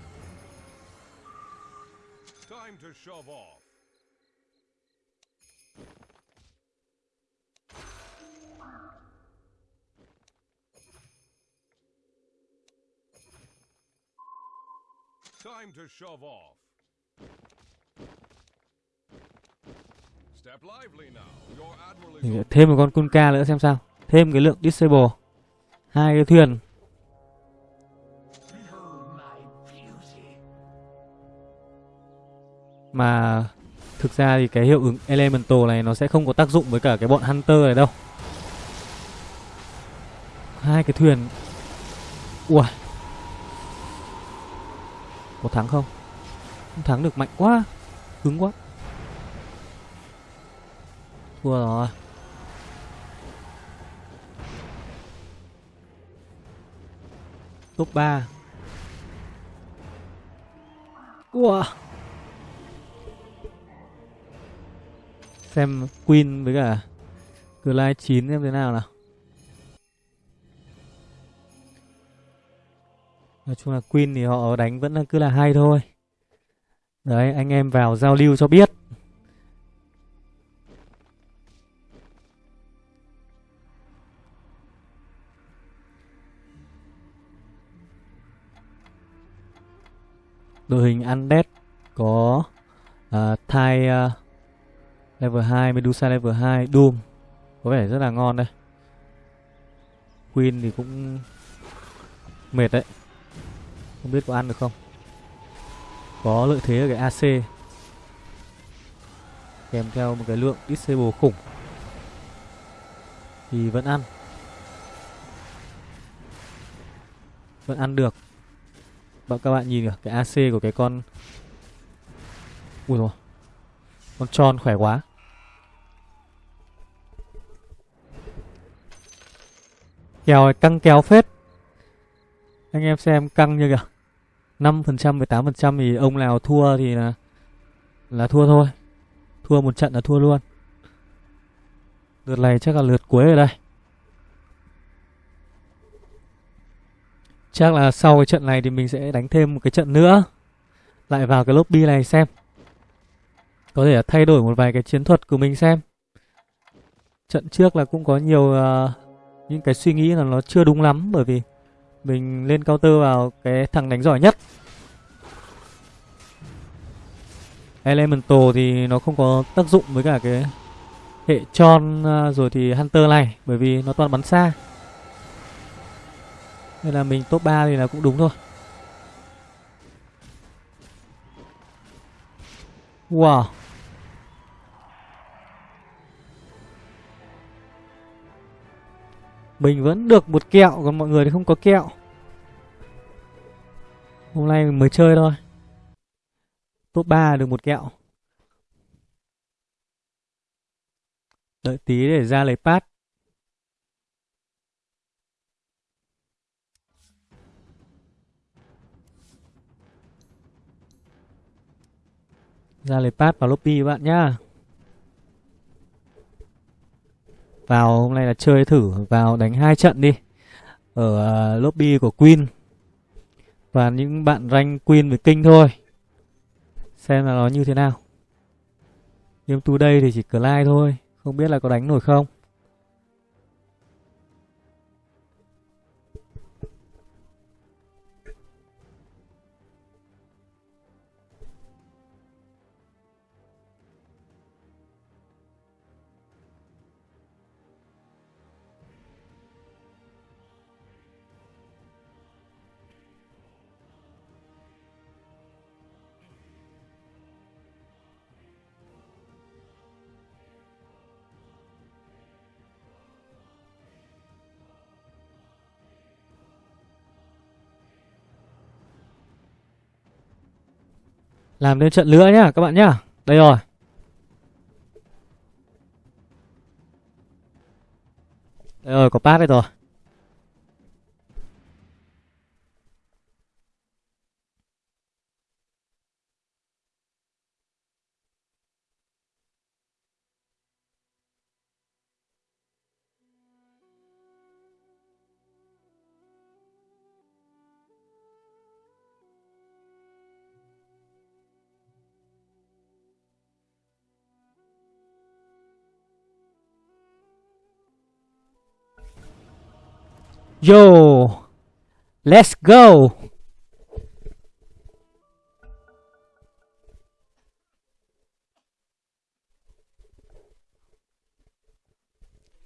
Time to shove off. Thêm một con Kunka nữa xem sao. Thêm cái lượng disable. Hai cái thuyền. Mà thực ra thì cái hiệu ứng Elemental này nó sẽ không có tác dụng với cả cái bọn Hunter này đâu. Hai cái thuyền. Ui. Có thắng không? Không thắng được, mạnh quá. Cứng quá. Thua rồi. Top 3 Wow Xem Queen với cả Clyde 9 xem thế nào nào Nói chung là Queen thì họ đánh vẫn là cứ là hay thôi Đấy anh em vào giao lưu cho biết đội hình Undead có uh, Thai uh, level 2, Medusa level 2, Doom có vẻ rất là ngon đây. Queen thì cũng mệt đấy. Không biết có ăn được không. Có lợi thế ở cái AC. Kèm theo một cái lượng disable khủng. Thì vẫn ăn. Vẫn ăn được. Bạn các bạn nhìn kìa, cái AC của cái con Ui rồi Con tròn khỏe quá Kèo này căng kéo phết Anh em xem căng như kìa 5% với 8% thì ông nào thua thì là Là thua thôi. Thua một trận là thua luôn. Lượt này chắc là lượt cuối rồi đây. Chắc là sau cái trận này thì mình sẽ đánh thêm một cái trận nữa. Lại vào cái lobby này xem. Có thể là thay đổi một vài cái chiến thuật của mình xem. Trận trước là cũng có nhiều uh, những cái suy nghĩ là nó chưa đúng lắm Bởi vì mình lên counter vào cái thằng đánh giỏi nhất. Elemental thì nó không có tác dụng với cả cái hệ tròn à, rồi thì Hunter này, Bởi vì nó toàn bắn xa. Nên là mình top 3 thì là cũng đúng thôi. Wow. Mình vẫn được một kẹo, Còn mọi người thì không có kẹo. Hôm nay mình mới chơi thôi. Top 3 được một kẹo. Đợi tí để ra lấy pass. Ra lấy pass vào lobby các bạn nhá. Vào hôm nay là chơi thử vào đánh hai trận đi. Ở uh, lobby của Queen. Và những bạn rank Queen với King thôi. Xem là nó như thế nào. Game tu đây thì chỉ Clyde thôi, không biết là có đánh nổi không. Làm thêm trận nữa nhá các bạn nhá. Đây rồi. Đây rồi, có pass đây rồi. Yo. Let's go.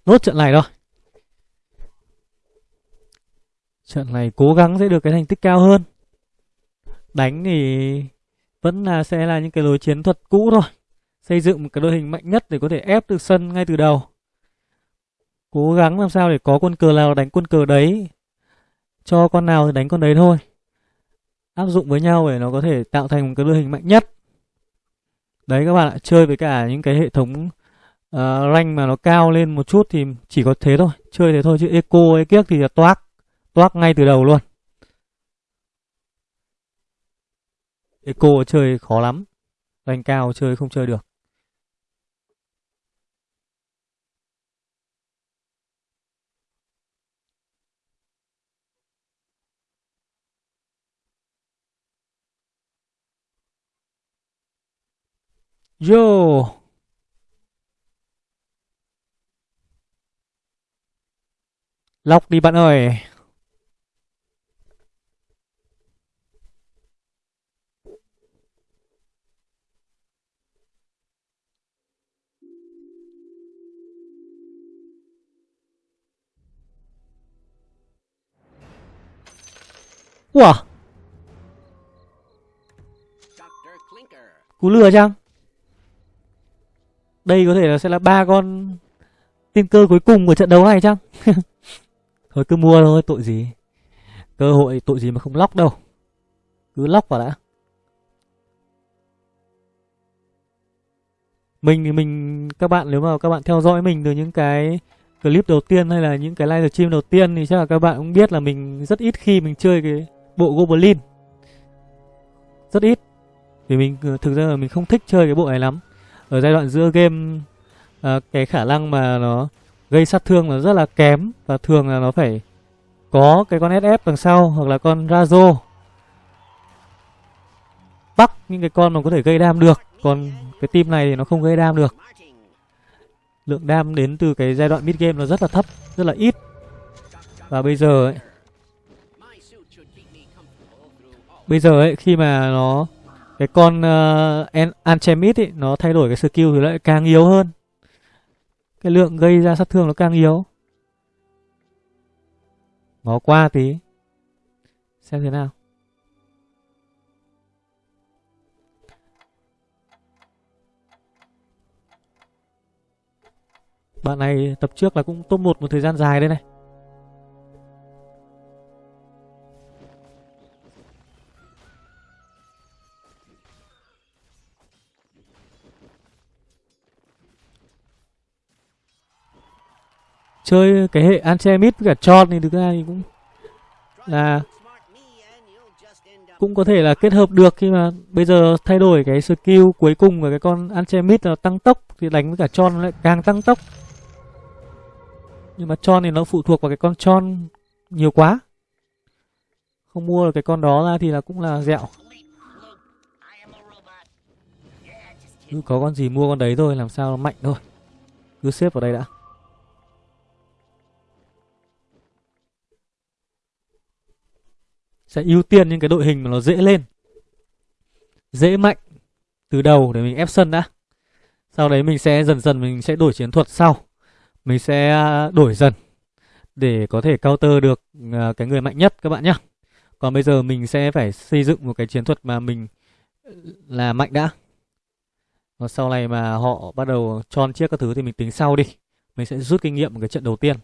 Nốt trận này thôi. Trận này cố gắng sẽ được cái thành tích cao hơn. Đánh thì vẫn là sẽ là những cái lối chiến thuật cũ thôi. Xây dựng một cái đội hình mạnh nhất để có thể ép được sân ngay từ đầu. Cố gắng làm sao để có quân cờ nào đánh quân cờ đấy. Cho con nào thì đánh con đấy thôi. Áp dụng với nhau để nó có thể tạo thành một cái đội hình mạnh nhất. Đấy các bạn ạ, chơi với cả những cái hệ thống uh, rank mà nó cao lên một chút thì chỉ có thế thôi. Chơi thế thôi chứ eco ấy kiếc thì là toác. Toác ngay từ đầu luôn. Eco chơi khó lắm. Rank cao chơi không chơi được. Yo. Lọc đi bạn ơi. Clinker. cú lừa chăng? Đây có thể là sẽ là ba con tiên cơ cuối cùng của trận đấu này chăng? [LAUGHS] thôi cứ mua thôi, tội gì. Cơ hội tội gì mà không lóc đâu. Cứ lóc vào đã. Mình thì mình các bạn nếu mà các bạn theo dõi mình từ những cái clip đầu tiên hay là những cái live stream đầu tiên thì chắc là các bạn cũng biết là mình rất ít khi mình chơi cái bộ Goblin. Rất ít. Vì mình ờ, thực ra là mình không thích chơi cái bộ này lắm ở giai đoạn giữa game à, cái khả năng mà nó gây sát thương là rất là kém và thường là nó phải có cái con SF đằng sau hoặc là con Razo. Bắt những cái con mà có thể gây đam được còn cái team này thì nó không gây đam được. Lượng đam đến từ cái giai đoạn mid game nó rất là thấp rất là ít. Và bây giờ ấy, bây giờ ấy khi mà nó cái con ờ, uh, Anchemit ấy nó thay đổi cái skill thì lại càng yếu hơn. Cái lượng gây ra sát thương nó càng yếu. Ngó qua tí. Xem thế nào. Bạn này tập trước là cũng top 1 một thời gian dài đây này. Chơi cái hệ Anchemit với cả Tron thì thực ra thì cũng là cũng có thể là kết hợp được khi mà bây giờ thay đổi cái skill cuối cùng của cái con Anchemit là tăng tốc thì đánh với cả Tron lại càng tăng tốc. Nhưng mà Tron thì nó phụ thuộc vào cái con Tron nhiều quá. Không mua được cái con đó ra thì là cũng là dẹo. Cứ có con gì mua con đấy thôi, làm sao nó mạnh thôi. Cứ xếp vào đây đã. Sẽ ưu tiên những cái đội hình mà nó dễ lên. Dễ mạnh từ đầu để mình ép sân đã. Sau đấy mình sẽ dần dần mình sẽ đổi chiến thuật sau. Mình sẽ à, đổi dần để có thể counter được à, cái người mạnh nhất các bạn nhé. Còn bây giờ mình sẽ phải xây dựng một cái chiến thuật mà mình, là mạnh đã. và sau này mà họ bắt đầu tròn chiếc các thứ thì mình tính sau đi. Mình sẽ rút kinh nghiệm một cái trận đầu tiên.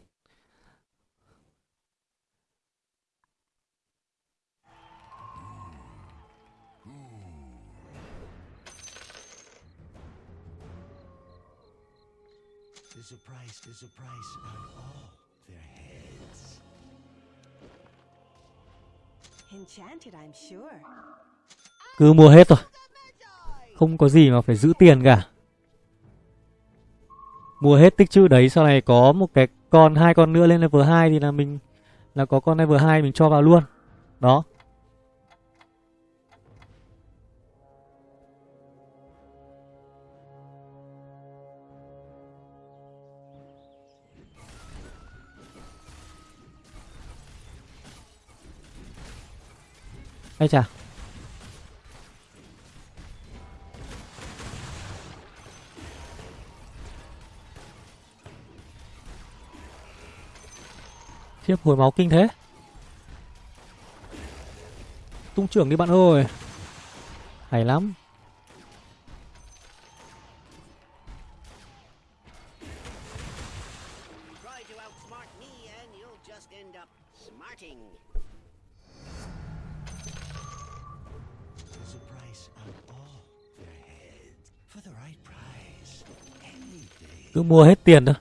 A price on all their heads. Enchanted, I'm sure. Cứ mua hết rồi. Không có gì mà phải giữ tiền cả. Mua hết tích chữ đấy sau này có một cái con hai con nữa lên level 2 thì là mình là có con level 2 mình cho vào luôn. Đó. Ây chà. Khiếp hồi máu kinh thế. Tung trưởng đi bạn ơi. Hay lắm. Cứ mua hết tiền thôi.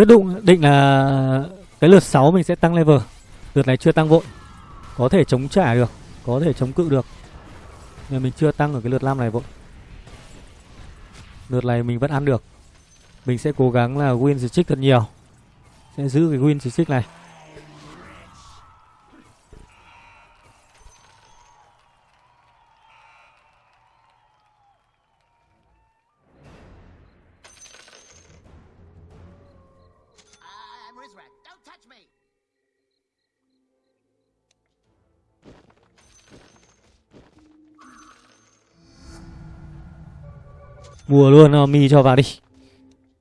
Quyết định định là cái lượt 6 mình sẽ tăng level. Lượt này chưa tăng vội. Có thể chống trả được, có thể chống cự được. Nhưng mình chưa tăng ở cái lượt 5 này vội. Lượt này mình vẫn ăn được. Mình sẽ cố gắng là win streak thật nhiều. Sẽ giữ cái win streak này. Mua luôn uh, mi cho vào đi.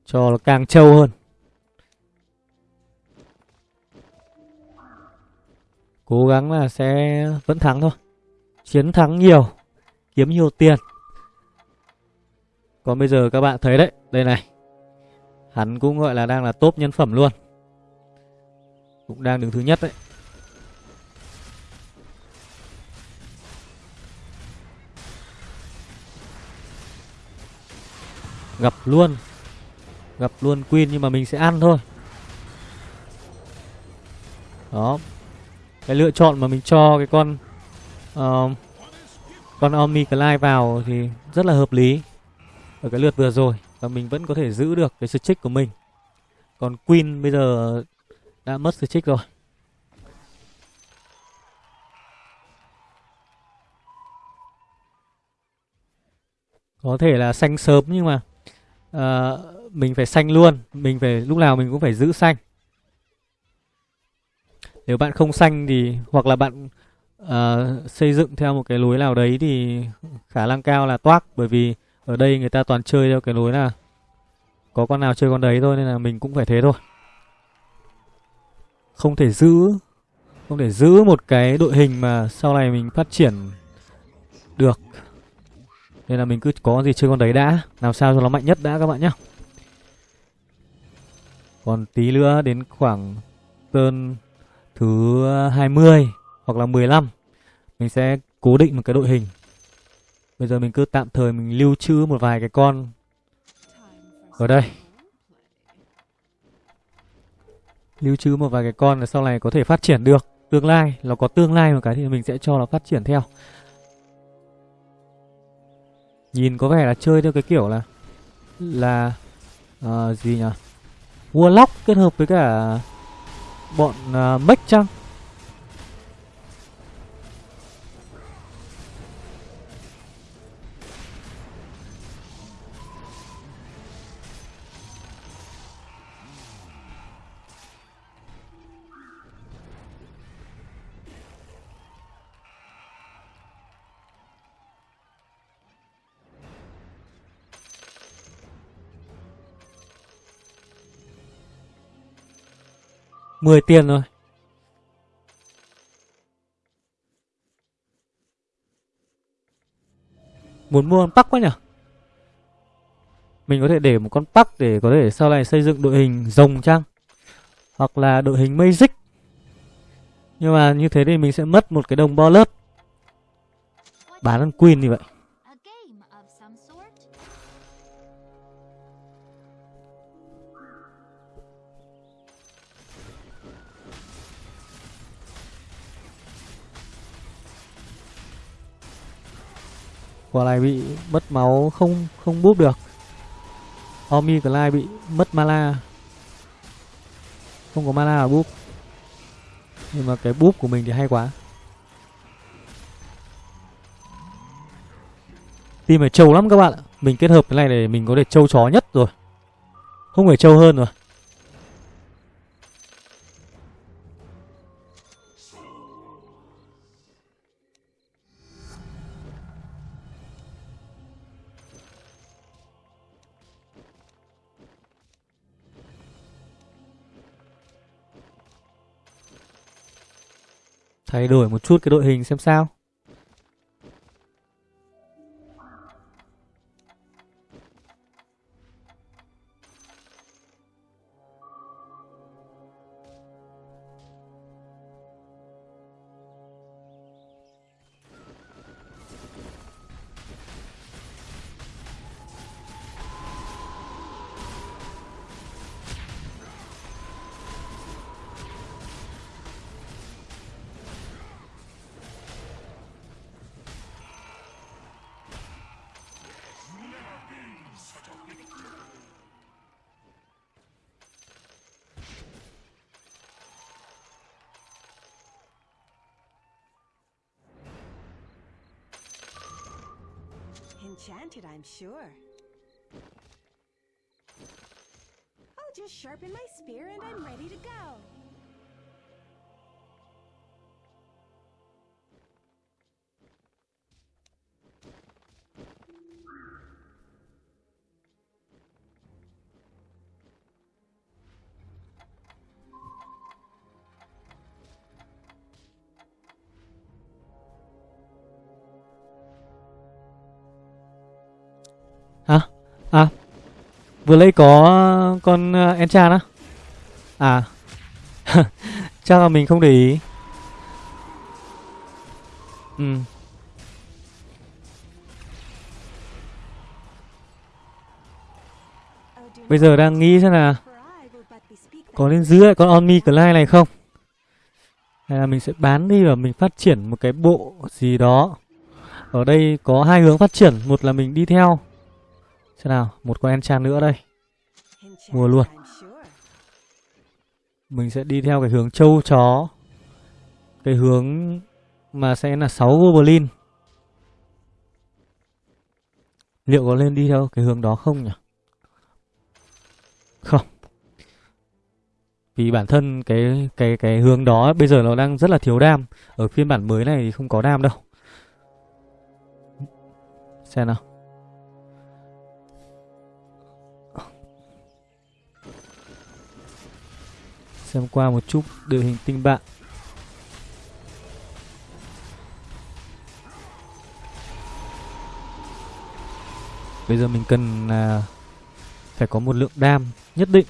Cho nó càng trâu hơn. Cố gắng là sẽ vẫn thắng thôi. Chiến thắng nhiều, kiếm nhiều tiền. Còn bây giờ các bạn thấy đấy, đây này. Hắn cũng gọi là đang là top nhân phẩm luôn. Cũng đang đứng thứ nhất đấy. Gặp luôn. Gặp luôn Queen nhưng mà mình sẽ ăn thôi. Đó. Cái lựa chọn mà mình cho cái con uh, Con Omni Clyde vào thì rất là hợp lý Ở cái lượt vừa rồi Và mình vẫn có thể giữ được cái streak của mình. Còn Queen bây giờ đã mất streak rồi. Có thể là xanh sớm nhưng mà Ờ, mình phải xanh luôn. Mình phải lúc nào mình cũng phải giữ xanh nếu bạn không xanh thì hoặc là bạn uh, xây dựng theo một cái lối nào đấy thì khả năng cao là toác. Bởi vì ở đây người ta toàn chơi theo cái lối là có con nào chơi con đấy thôi nên là mình cũng phải thế thôi. Không thể giữ không thể giữ một cái đội hình mà sau này mình phát triển được nên là mình cứ có gì chơi con đấy đã. Làm sao cho nó mạnh nhất đã các bạn nhé Còn tí nữa đến khoảng Tơn thứ 20 Hoặc là 15 Mình sẽ cố định một cái đội hình. Bây giờ mình cứ tạm thời mình lưu trữ một vài cái con Ở đây. Lưu trữ một vài cái con là sau này có thể phát triển được. Tương lai, nó có tương lai một cái thì mình sẽ cho nó phát triển theo. Nhìn có vẻ là chơi theo cái kiểu là là uh, gì nhỉ? Warlock kết hợp với cả bọn ờ, uh, mech chăng? Mười tiền rồi. Muốn mua con Bắc quá nhỉ? Mình có thể để một con Bắc để có thể sau này xây dựng đội hình rồng chăng? Hoặc là đội hình Magic. Nhưng mà như thế thì mình sẽ mất một cái đồng bo lớp. Bán con Queen như vậy. Quả này bị mất máu không không búp được. Omi Lai bị mất mana. Không có mana là búp. Nhưng mà cái búp của mình thì hay quá. Team phải trâu lắm các bạn ạ. Mình kết hợp cái này để mình có thể trâu chó nhất rồi. Không phải trâu hơn rồi. Thay đổi một chút cái đội hình xem sao. Vừa lấy có con uh, Enchan á? À. [LAUGHS] Chắc là mình không để ý. Ừ. Bây giờ đang nghĩ xem là có nên giữ lại con Onmi Clyde này không? Hay là mình sẽ bán đi và mình phát triển một cái bộ gì đó. Ở đây có hai hướng phát triển, một là mình đi theo. Xem nào, một con enchant nữa đây. Mua luôn. Mình sẽ đi theo cái hướng châu chó. Cái hướng mà sẽ là 6 Goblin. Liệu có lên đi theo cái hướng đó không nhỉ? Không. Vì bản thân cái cái cái hướng đó bây giờ nó đang rất là thiếu đam. Ở phiên bản mới này thì không có đam đâu. Xem nào. Xem qua một chút đội hình tinh bạn. Bây giờ mình cần à, phải có một lượng đam nhất định.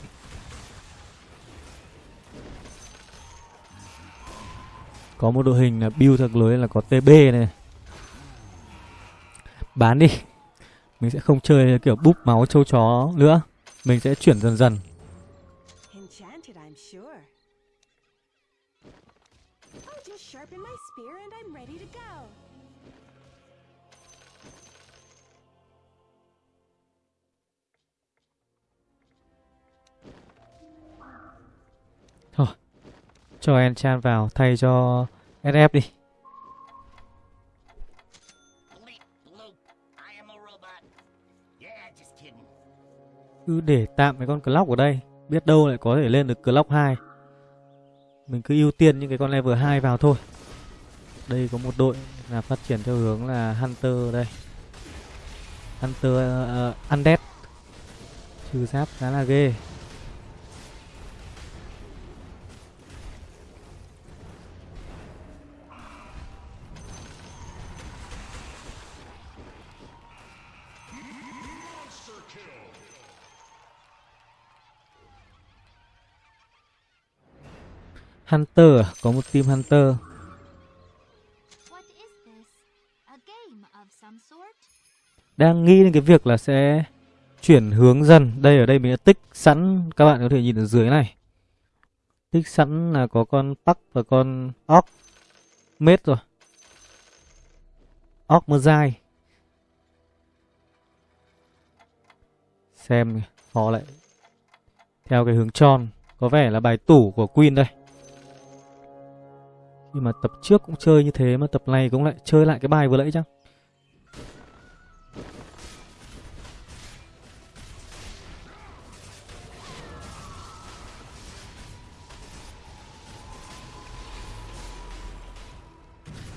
Có một đội hình là build thật lưới là có TB này. Bán đi. Mình sẽ không chơi kiểu búp máu châu chó nữa. Mình sẽ chuyển dần dần. Cho Enchan vào thay cho SF đi. Cứ để tạm cái con Clock ở đây. Biết đâu lại có thể lên được Clock 2. Mình cứ ưu tiên những cái con level 2 vào thôi. Đây có một đội là phát triển theo hướng là Hunter đây. Hunter uh, Undead. Trừ giáp khá là ghê. Hunter à? Có một team Hunter. Đang nghĩ đến cái việc là sẽ chuyển hướng dần. Đây ở đây mình đã tích sẵn. Các bạn có thể nhìn ở dưới này. Tích sẵn là có con Puck và con Orc. Mết rồi. Orc Mozai. Xem họ lại theo cái hướng tròn. Có vẻ là bài tủ của Queen đây nhưng mà tập trước cũng chơi như thế mà tập này cũng lại chơi lại cái bài vừa nãy chăng?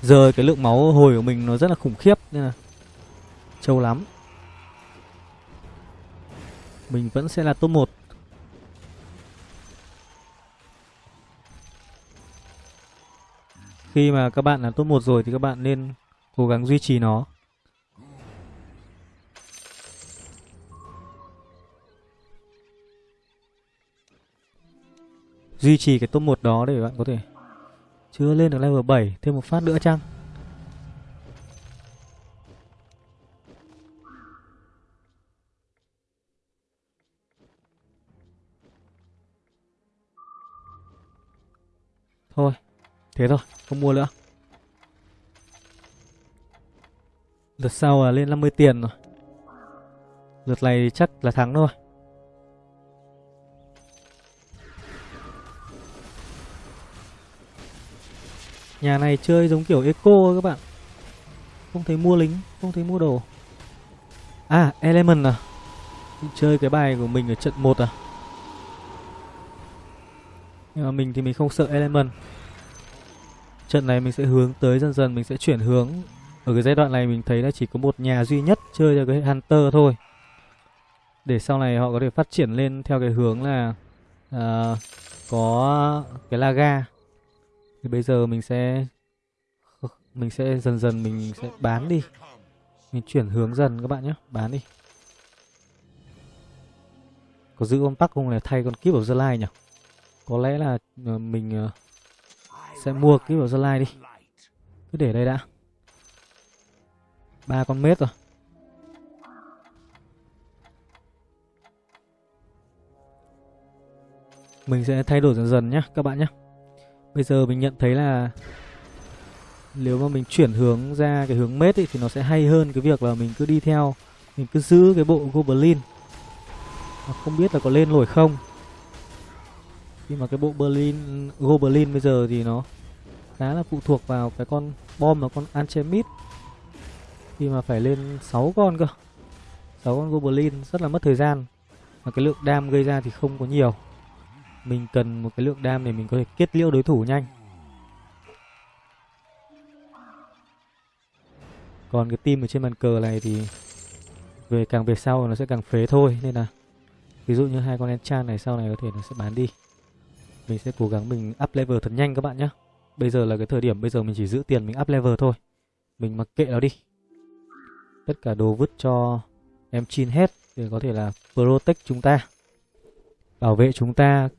Giờ cái lượng máu hồi của mình nó rất là khủng khiếp nên là trâu lắm. Mình vẫn sẽ là top 1 Khi mà các bạn là top 1 rồi thì các bạn nên cố gắng duy trì nó. Duy trì cái top 1 đó để bạn có thể chưa lên được level 7 Thêm một phát nữa chăng? Thôi. Thế thôi, Không mua nữa. Lượt sau là lên 50 tiền rồi. Lượt này chắc là thắng thôi. Nhà này chơi giống kiểu eco các bạn. Không thấy mua lính, Không thấy mua đồ. À Element à. Chơi cái bài của mình ở trận 1 à. Nhưng mà mình thì mình không sợ Element. Trận này mình sẽ hướng tới dần dần Mình sẽ chuyển hướng. Ở cái giai đoạn này mình thấy là chỉ có một nhà duy nhất Chơi cho cái Hunter thôi. Để sau này họ có thể phát triển lên Theo cái hướng là uh, Có cái Laga. Thì bây giờ mình sẽ mình sẽ dần dần mình sẽ bán đi. Mình chuyển hướng dần các bạn nhé bán đi. Có giữ con tắc không? Này thay con kíp ở gia lai nhỉ? Có lẽ là ờ, mình uh, sẽ mua cái vào gia đi. Cứ để đây đã. Ba con mết rồi. Mình sẽ thay đổi dần dần nhé các bạn nhé Bây giờ mình nhận thấy là nếu mà mình chuyển hướng ra cái hướng mết ấy, thì nó sẽ hay hơn cái việc là mình cứ đi theo mình cứ giữ cái bộ goblin. Không biết là có lên nổi không nhưng mà cái bộ berlin goblin bây giờ thì nó khá là phụ thuộc vào cái con bom và con anchemit khi mà phải lên 6 con cơ. 6 con goblin rất là mất thời gian. Và cái lượng đam gây ra thì không có nhiều. Mình cần một cái lượng đam để mình có thể kết liễu đối thủ nhanh. Còn cái team ở trên bàn cờ này thì về càng về sau nó sẽ càng phế thôi, nên là ví dụ như hai con enchant này sau này có thể nó sẽ bán đi mình sẽ cố gắng mình up level thật nhanh các bạn nhé bây giờ là cái thời điểm bây giờ mình chỉ giữ tiền mình up level thôi. Mình mặc kệ nó đi. Tất cả đồ vứt cho em chin hết để có thể là protect chúng ta. Bảo vệ chúng ta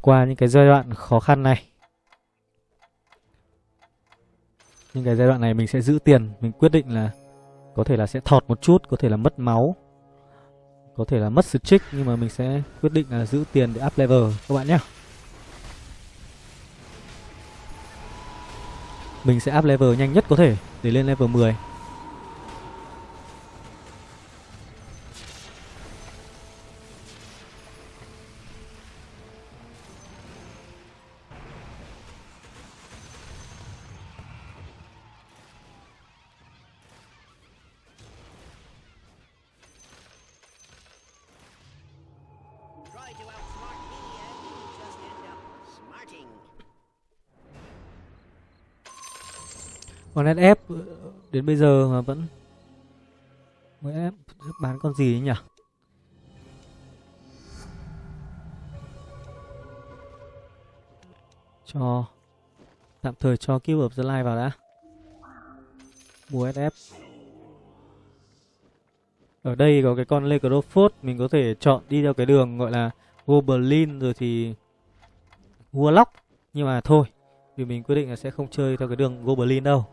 qua những cái giai đoạn khó khăn này. Những cái giai đoạn này mình sẽ giữ tiền. Mình quyết định là có thể là sẽ thọt một chút, có thể là mất máu có thể là mất streak nhưng mà mình sẽ quyết định là giữ tiền để up level, các bạn nhé. Mình sẽ up level nhanh nhất có thể, để lên level 10 Còn SF đến bây giờ mà vẫn mới ép bán con gì ấy nhỉ? Cho, tạm thời cho Cube of the Line vào đã. Mua SF. Ở đây có cái con Necrophos mình có thể chọn đi theo cái đường gọi là Goblin rồi thì Warlock nhưng mà thôi, vì mình quyết định là sẽ không chơi theo cái đường Goblin đâu.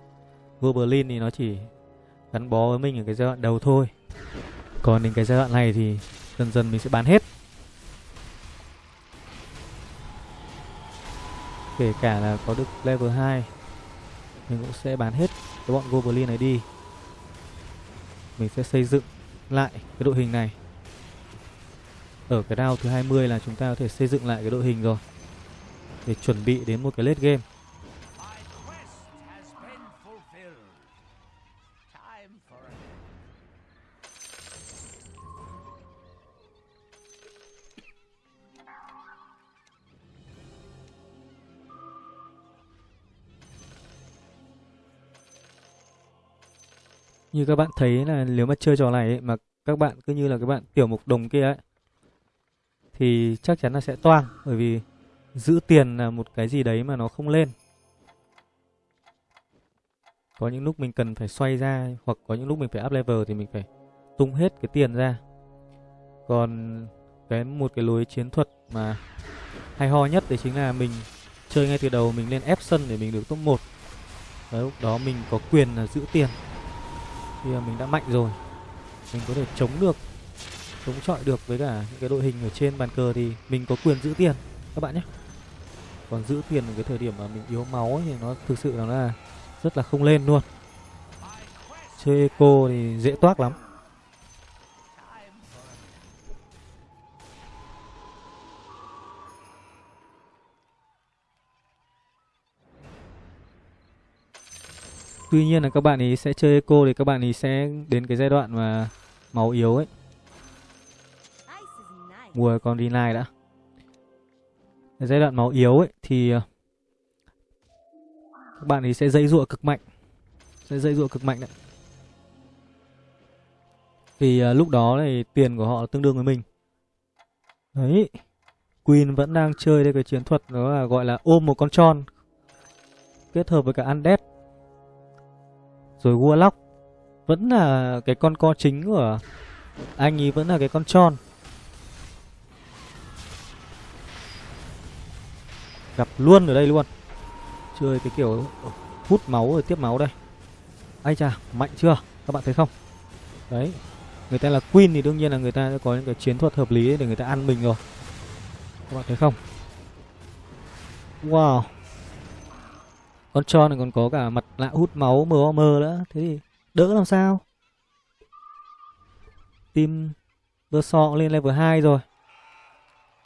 Goblin thì nó chỉ gắn bó với mình ở cái giai đoạn đầu thôi. Còn đến cái giai đoạn này thì dần dần mình sẽ bán hết. Kể cả là có được level 2 mình cũng sẽ bán hết cái bọn Goblin này đi. Mình sẽ xây dựng lại cái đội hình này. Ở cái round thứ 20 là chúng ta có thể xây dựng lại cái đội hình rồi. Để chuẩn bị đến một cái late game. Như các bạn thấy là nếu mà chơi trò này ấy, mà các bạn cứ như là các bạn tiểu mục đồng kia ấy thì chắc chắn là sẽ toang bởi vì giữ tiền là một cái gì đấy mà nó không lên. Có những lúc mình cần phải xoay ra hoặc có những lúc mình phải up level thì mình phải tung hết cái tiền ra. Còn cái một cái lối chiến thuật mà hay ho nhất đấy chính là mình chơi ngay từ đầu mình lên ép sân để mình được top 1. Đấy, lúc đó mình có quyền là giữ tiền. Khi mà mình đã mạnh rồi. Mình có thể chống được chống chọi được với cả những cái đội hình ở trên bàn cờ thì mình có quyền giữ tiền các bạn nhé. Còn giữ tiền ở cái thời điểm mà mình yếu máu ấy, thì nó thực sự là rất là không lên luôn. Chơi eco thì dễ toác lắm. Tuy nhiên là các bạn ấy sẽ chơi eco thì các bạn ấy sẽ đến cái giai đoạn mà máu yếu ấy. Mua con Rinai mùa đã. Cái giai đoạn máu yếu ấy thì ờ, các bạn ấy sẽ dây dụa cực mạnh. Sẽ dây dụa cực mạnh đấy. Vì ờ, lúc đó thì tiền của họ tương đương với mình. Đấy Queen vẫn đang chơi đây cái chiến thuật đó là gọi là ôm một con tròn kết hợp với cả undead rồi warlock vẫn là cái con co chính của anh ấy, vẫn là cái con tròn. Gặp luôn ở đây luôn. Chơi cái kiểu hút máu rồi tiếp máu đây. Ai chà, mạnh chưa? Các bạn thấy không? Đấy, người ta là queen thì đương nhiên là người ta sẽ có những cái chiến thuật hợp lý để người ta ăn mình rồi. Các bạn thấy không? Wow con cho này còn có cả mặt lạ hút máu mờ mờ nữa. Thế thì đỡ làm sao? Tim Bơ sọ lên level 2 rồi.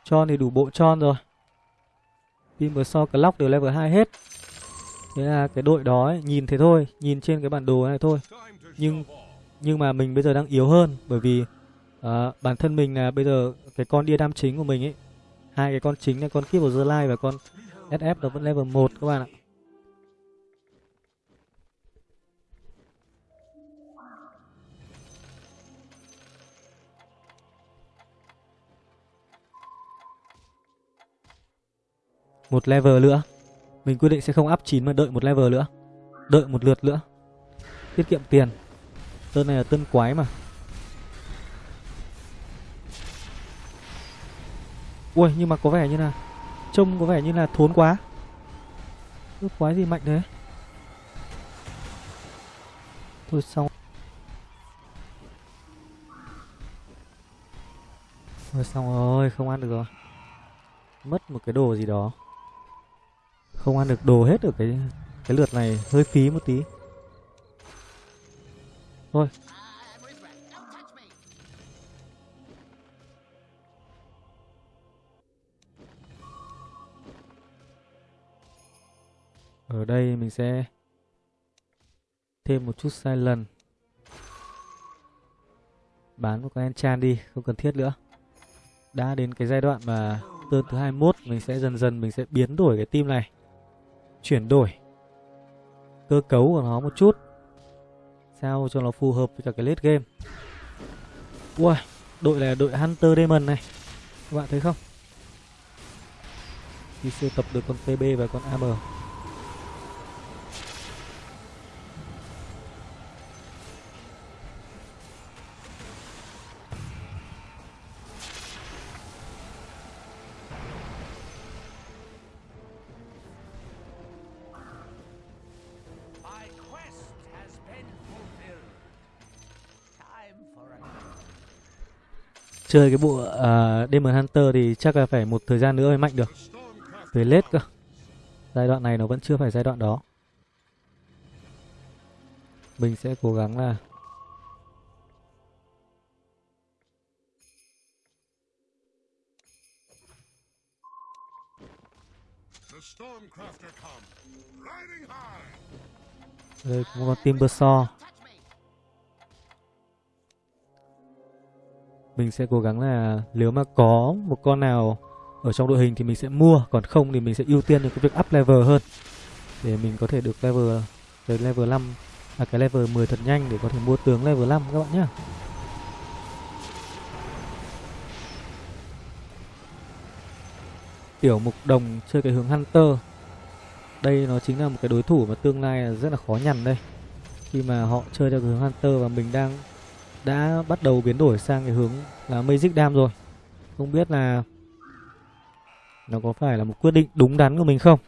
Cho thì đủ bộ tròn rồi. Tim Bơ so Clock đều level 2 hết. Thế là cái đội đó ấy, nhìn thế thôi Nhìn trên cái bản đồ này thôi. Nhưng nhưng mà mình bây giờ đang yếu hơn Bởi vì uh, bản thân mình là bây giờ Cái con đia đam chính của mình ấy hai cái con chính là con kiếp của the và con SF nó vẫn level 1 các bạn ạ. Một level nữa. Mình quyết định sẽ không up 9 mà đợi một level nữa. Đợi một lượt nữa. Tiết kiệm tiền. Tân này là tân quái mà. Ui, nhưng mà có vẻ như là trông có vẻ như là thốn quá. Ước quái gì mạnh thế? Thôi xong. Thôi xong rồi, không ăn được rồi. Mất một cái đồ gì đó không ăn được đồ hết ở cái cái lượt này. Hơi phí một tí. Thôi. Ở đây mình sẽ thêm một chút sai lần bán một con enchant đi, không cần thiết nữa. Đã đến cái giai đoạn mà turn thứ 21 mình sẽ dần dần mình sẽ biến đổi cái team này chuyển đổi. Cơ cấu của nó một chút. Sao cho nó phù hợp với cả cái late game? Ui, đội này là đội hunter demon này. Các bạn thấy không? Đi siêu tập được con tb và con am chơi cái bộ uh, ờ, Demon Hunter thì chắc là phải một thời gian nữa mới mạnh được. Về lết cơ. Giai đoạn này nó vẫn chưa phải giai đoạn đó. Mình sẽ cố gắng là đây cũng có Timbersaw. Mình sẽ cố gắng là nếu mà có một con nào ở trong đội hình thì mình sẽ mua, còn không thì mình sẽ ưu tiên được cái việc up level hơn để mình có thể được level tới level 5 là cái level 10 à, thật nhanh để có thể mua tướng level 5 các bạn nhé. Tiểu mục đồng chơi cái hướng Hunter. Đây nó chính là một cái đối thủ mà tương lai là rất là khó nhằn đây. Khi mà họ chơi theo cái hướng Hunter và mình đang đã bắt đầu biến đổi sang cái hướng là Magic Dam rồi. Không biết là nó có phải là một quyết định đúng đắn của mình không?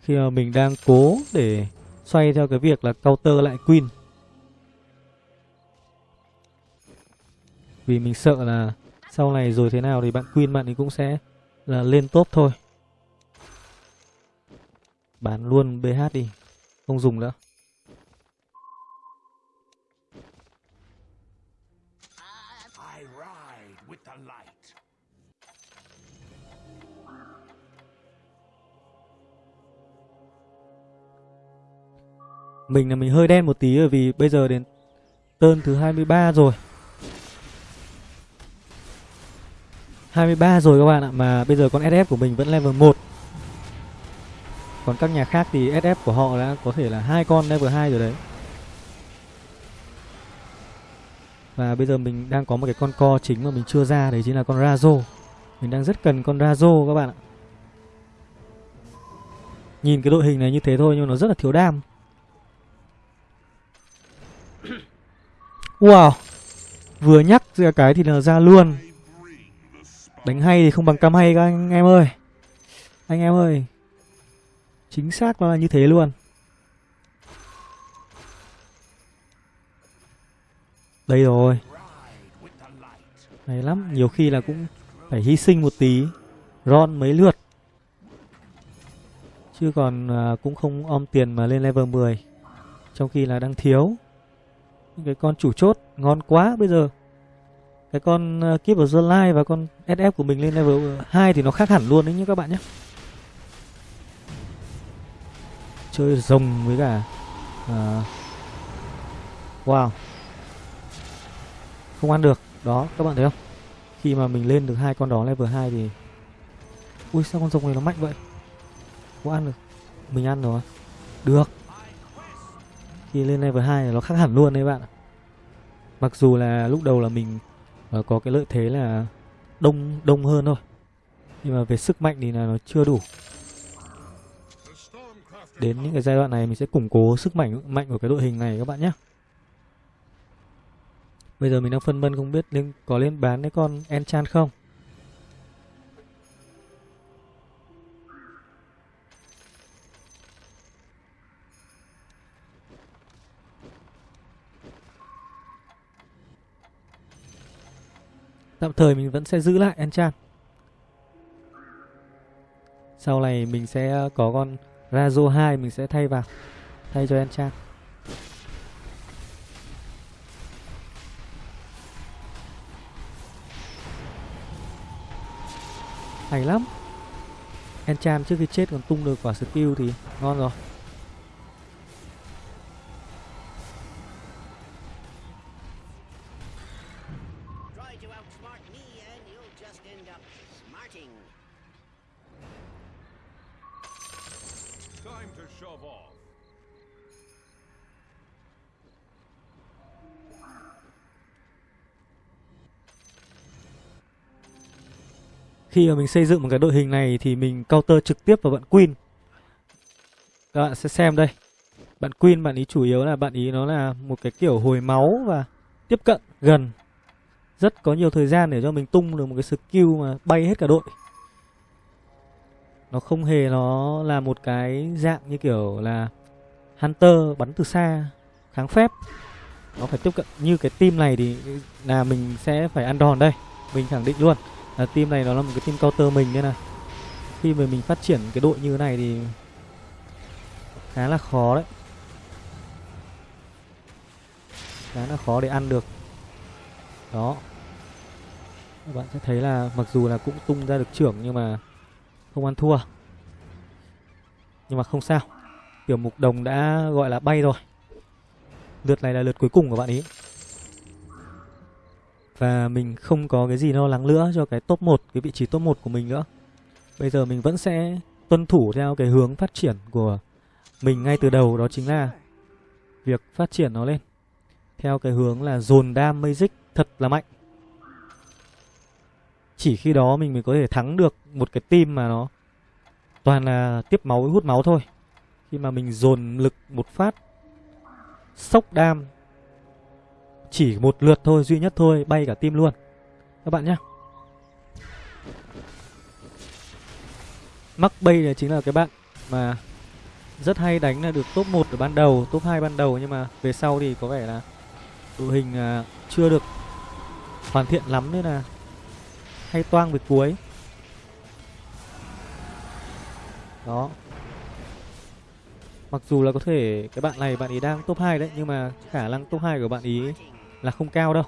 Khi mà mình đang cố để xoay theo cái việc là counter lại Queen. Vì mình sợ là sau này rồi thế nào thì bạn Queen bạn ấy cũng sẽ là lên top thôi. Bán luôn BH đi, không dùng nữa. Mình là mình hơi đen một tí bởi vì bây giờ đến tơn thứ 23 rồi. 23 rồi các bạn ạ, mà bây giờ con SF của mình vẫn level 1. Còn các nhà khác thì SF của họ đã có thể là hai con level 2 rồi đấy. Và bây giờ mình đang có một cái con co chính mà mình chưa ra đấy chính là con Razo. Mình đang rất cần con Razo các bạn ạ. Nhìn cái đội hình này như thế thôi nhưng mà nó rất là thiếu đam. Wow. Vừa nhắc ra cái thì là ra luôn. Đánh hay thì không bằng cam hay các anh em ơi. Anh em ơi. Chính xác nó là như thế luôn. Đây rồi. Hay lắm Nhiều khi là cũng phải hy sinh một tí. Ron mấy lượt. Chứ còn à, cũng không om tiền mà lên level 10 Trong khi là đang thiếu cái con chủ chốt ngon quá bây giờ. Cái con uh, Keep of the Light và con SF của mình lên level 2 thì nó khác hẳn luôn đấy nhé các bạn nhé. Chơi rồng với cả à, wow. Không ăn được đó các bạn thấy không? Khi mà mình lên được hai con đó level 2 thì ui sao con rồng này nó mạnh vậy? Có ăn được mình ăn rồi. Được khi lên level 2 nó khác hẳn luôn đấy bạn ạ. Mặc dù là lúc đầu là mình ờ, có cái lợi thế là đông đông hơn thôi. Nhưng mà về sức mạnh thì là nó chưa đủ. Đến những cái giai đoạn này mình sẽ củng cố sức mạnh mạnh của cái đội hình này các bạn nhé. Bây giờ mình đang phân vân không biết lên có lên bán cái con enchant không. Tạm thời mình vẫn sẽ giữ lại enchant. Sau này mình sẽ ờ, có con Razo 2 mình sẽ thay vào, thay cho enchant. Hay lắm. Enchant trước khi chết còn tung được quả skill thì ngon rồi. Khi mà mình xây dựng một cái đội hình này thì mình counter trực tiếp vào bạn Queen. Các bạn sẽ xem đây. Bạn Queen, bạn ý chủ yếu là bạn ý nó là một cái kiểu hồi máu và tiếp cận gần. Rất có nhiều thời gian để cho mình tung được một cái skill mà bay hết cả đội. Nó không hề nó là một cái dạng như kiểu là Hunter bắn từ xa, kháng phép. Nó phải tiếp cận như cái team này thì là mình sẽ phải ăn đòn đây. Mình khẳng định luôn là team này nó là một cái team counter mình nên là khi mà mình phát triển cái đội như thế này thì khá là khó đấy. Khá là khó để ăn được. Đó. Các bạn sẽ thấy là mặc dù là cũng tung ra được trưởng nhưng mà không ăn thua. Nhưng mà không sao. Tiểu mục đồng đã gọi là bay rồi. Lượt này là lượt cuối cùng của bạn ý. Và mình không có cái gì lo lắng nữa cho cái top 1 Cái vị trí top 1 của mình nữa. Bây giờ mình vẫn sẽ tuân thủ theo cái hướng phát triển của mình ngay từ đầu, Đó chính là việc phát triển nó lên. Theo cái hướng là dồn đam Magic thật là mạnh. Chỉ khi đó mình mới có thể thắng được một cái team mà nó toàn là tiếp máu hút máu thôi. Khi mà mình dồn lực một phát, sốc đam chỉ một lượt thôi, duy nhất thôi, bay cả tim luôn. Các bạn nhé. Mắc bay này chính là cái bạn mà rất hay đánh là được top 1 ở ban đầu, top 2 ban đầu, nhưng mà về sau thì có vẻ là đội hình à, chưa được hoàn thiện lắm nên là hay toang về cuối. Đó. Mặc dù là có thể cái bạn này, bạn ý đang top 2 đấy, Nhưng mà khả năng top 2 của bạn ý là không cao đâu.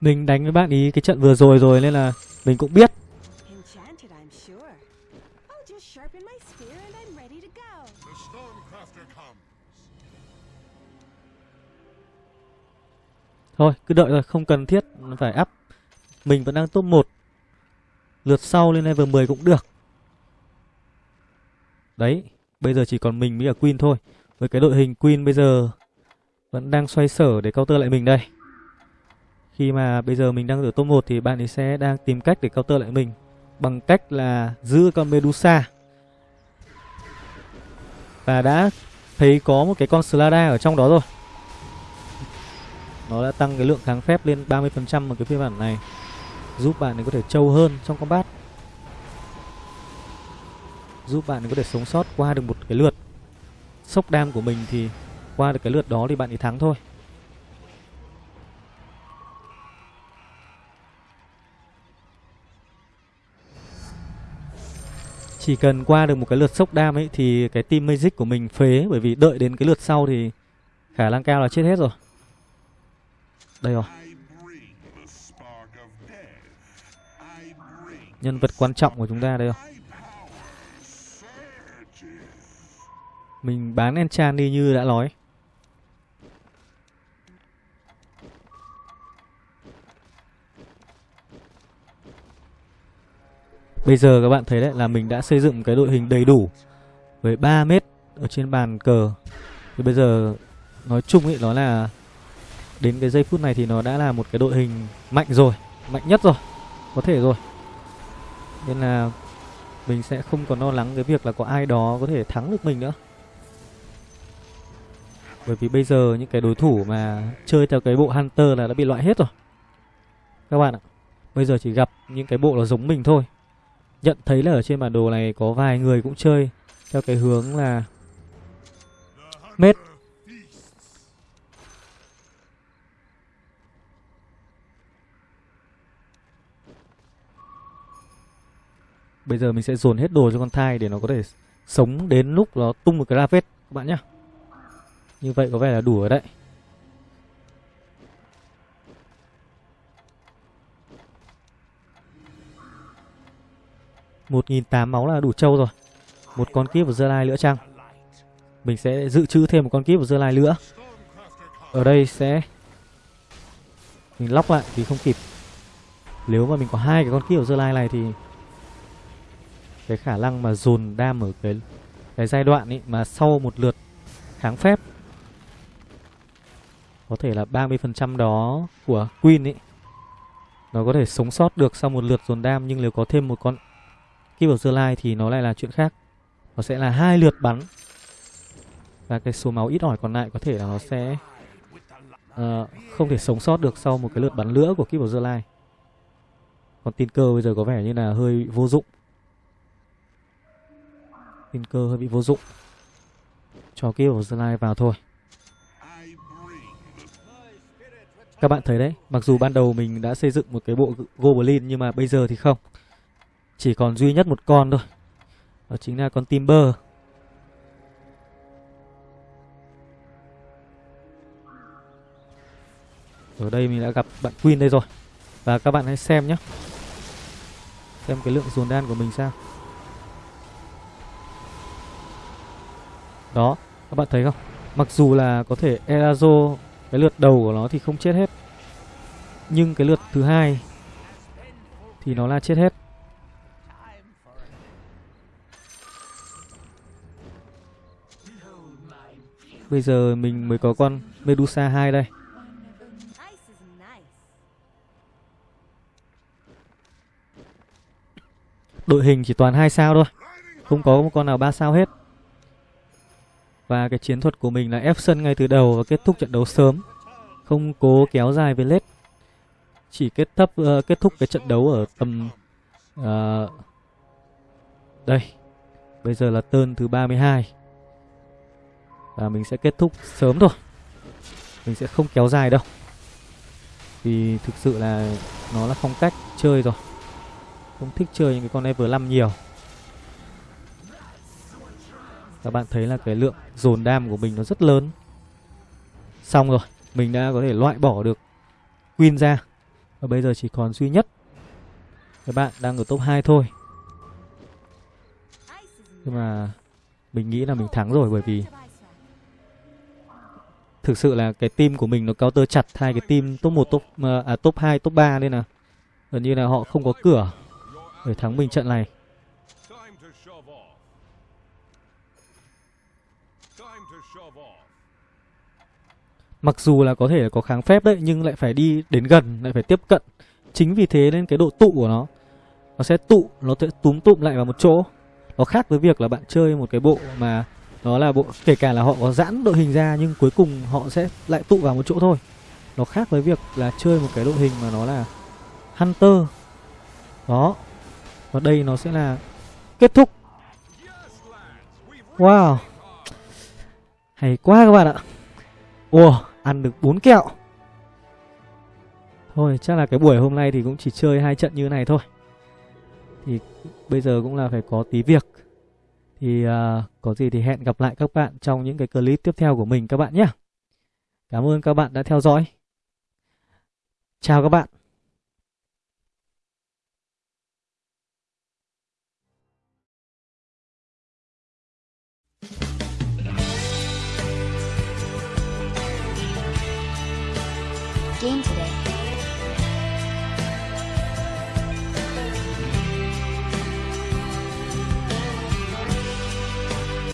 Mình đánh với bạn ý cái trận vừa rồi rồi nên là mình cũng biết. Thôi cứ đợi rồi không cần thiết phải up. Mình vẫn đang top 1 Lượt sau lên level 10 cũng được. Đấy Bây giờ chỉ còn mình với cả Queen thôi. Với cái đội hình Queen bây giờ vẫn đang xoay sở để counter lại mình đây. Khi mà bây giờ mình đang ở top 1 Thì bạn ấy sẽ đang tìm cách để counter lại mình Bằng cách là giữ con Medusa. Và đã thấy có một cái con Slada ở trong đó rồi. Nó đã tăng cái lượng kháng phép lên 30% ở cái phiên bản này, Giúp bạn ấy có thể trâu hơn trong combat. Giúp bạn ấy có thể sống sót qua được một cái lượt. Sốc đam của mình thì qua được cái lượt đó thì bạn ấy thắng thôi. Chỉ cần qua được một cái lượt sốc đam ấy thì cái team magic của mình phế, bởi vì đợi đến cái lượt sau thì khả năng cao là chết hết rồi. Đây rồi. Nhân vật quan trọng của chúng ta đây rồi. Mình bán enchant đi như đã nói. Bây giờ các bạn thấy đấy, là mình đã xây dựng cái đội hình đầy đủ Với 3 mét ở trên bàn cờ. Thì bây giờ nói chung ý, nó là, Đến cái giây phút này thì nó đã là một cái đội hình mạnh rồi, Mạnh nhất rồi, Có thể rồi. Nên là mình sẽ không còn lo lắng cái việc là có ai đó có thể thắng được mình nữa. Bởi vì bây giờ những cái đối thủ mà chơi theo cái bộ Hunter là đã bị loại hết rồi. Các bạn ạ, Bây giờ chỉ gặp những cái bộ nó giống mình thôi. Nhận thấy là ở trên bản đồ này có vài người cũng chơi Theo cái hướng là Mết Bây giờ mình sẽ dồn hết đồ cho con thai để nó có thể sống đến lúc nó tung một cái Ravet các bạn nhá. Như vậy có vẻ là đủ rồi đấy. Một nghìn tám máu là đủ trâu rồi. Một con kíp của Dơ Lai nữa chăng? Mình sẽ dự trữ thêm một con kíp của Dơ Lai nữa. Ở đây sẽ mình lóc lại vì không kịp. Nếu mà mình có hai cái con kíp của Dơ Lai này thì cái khả năng mà dồn đam ở cái cái giai đoạn ấy mà sau một lượt kháng phép có thể là 30% đó của Queen ấy, nó có thể sống sót được sau một lượt dồn đam nhưng nếu có thêm một con Keep of the Light thì nó lại là chuyện khác. Nó sẽ là hai lượt bắn. Và cái số máu ít ỏi còn lại có thể là nó sẽ uh, không thể sống sót được sau một cái lượt bắn nữa của Keep of the Line. Còn tin cơ bây giờ có vẻ như là hơi vô dụng. Tin cơ hơi bị vô dụng. Cho kíp of the Line vào thôi. Các bạn thấy đấy Mặc dù ban đầu mình đã xây dựng một cái bộ Goblin Nhưng mà bây giờ thì không. Chỉ còn duy nhất một con thôi Đó chính là con Timber Ở đây mình đã gặp bạn Queen đây rồi Và các bạn hãy xem nhé Xem cái lượng dồn đan của mình sao Đó, các bạn thấy không? Mặc dù là có thể Erazo cái lượt đầu của nó thì không chết hết. Nhưng cái lượt thứ hai thì nó là chết hết. Bây giờ mình mới có con Medusa 2 đây. Đội hình chỉ toàn hai sao thôi. Không có một con nào ba sao hết. Và cái chiến thuật của mình là ép sân ngay từ đầu và kết thúc trận đấu sớm. Không cố kéo dài về lết. Chỉ kết thúc uh, ờ, kết thúc cái trận đấu ở tầm uh, đây. Bây giờ là turn thứ 32. Và mình sẽ kết thúc sớm thôi. Mình sẽ không kéo dài đâu. Vì thực sự là nó là phong cách chơi rồi. Không thích chơi những cái con level 5 nhiều. Các bạn thấy là cái lượng dồn đam của mình nó rất lớn. Xong rồi, mình đã có thể loại bỏ được Queen ra. Và bây giờ chỉ còn duy nhất các bạn đang ở top 2 thôi. Nhưng mà mình nghĩ là mình thắng rồi bởi vì thực sự là cái team của mình nó counter chặt hai cái team top 1 top à, à top 2 top 3 nên là gần như là họ không có cửa để thắng mình trận này. Mặc dù là có thể là có kháng phép đấy nhưng lại phải đi đến gần, lại phải tiếp cận. Chính vì thế nên cái độ tụ của nó nó sẽ tụ, nó sẽ túm tụm lại vào một chỗ. Nó khác với việc là bạn chơi một cái bộ mà đó là bộ kể cả là họ có giãn đội hình ra nhưng cuối cùng họ sẽ lại tụ vào một chỗ thôi. Nó khác với việc là chơi một cái đội hình mà nó là Hunter. Đó. Và đây nó sẽ là kết thúc. Wow. Hay quá các bạn ạ. Ồ, ăn được bốn kẹo. Thôi, chắc là cái buổi hôm nay thì cũng chỉ chơi hai trận như này thôi. Thì bây giờ cũng là phải có tí việc. Thì uh, có gì thì hẹn gặp lại các bạn trong những cái clip tiếp theo của mình các bạn nhé. Cảm ơn các bạn đã theo dõi. Chào các bạn.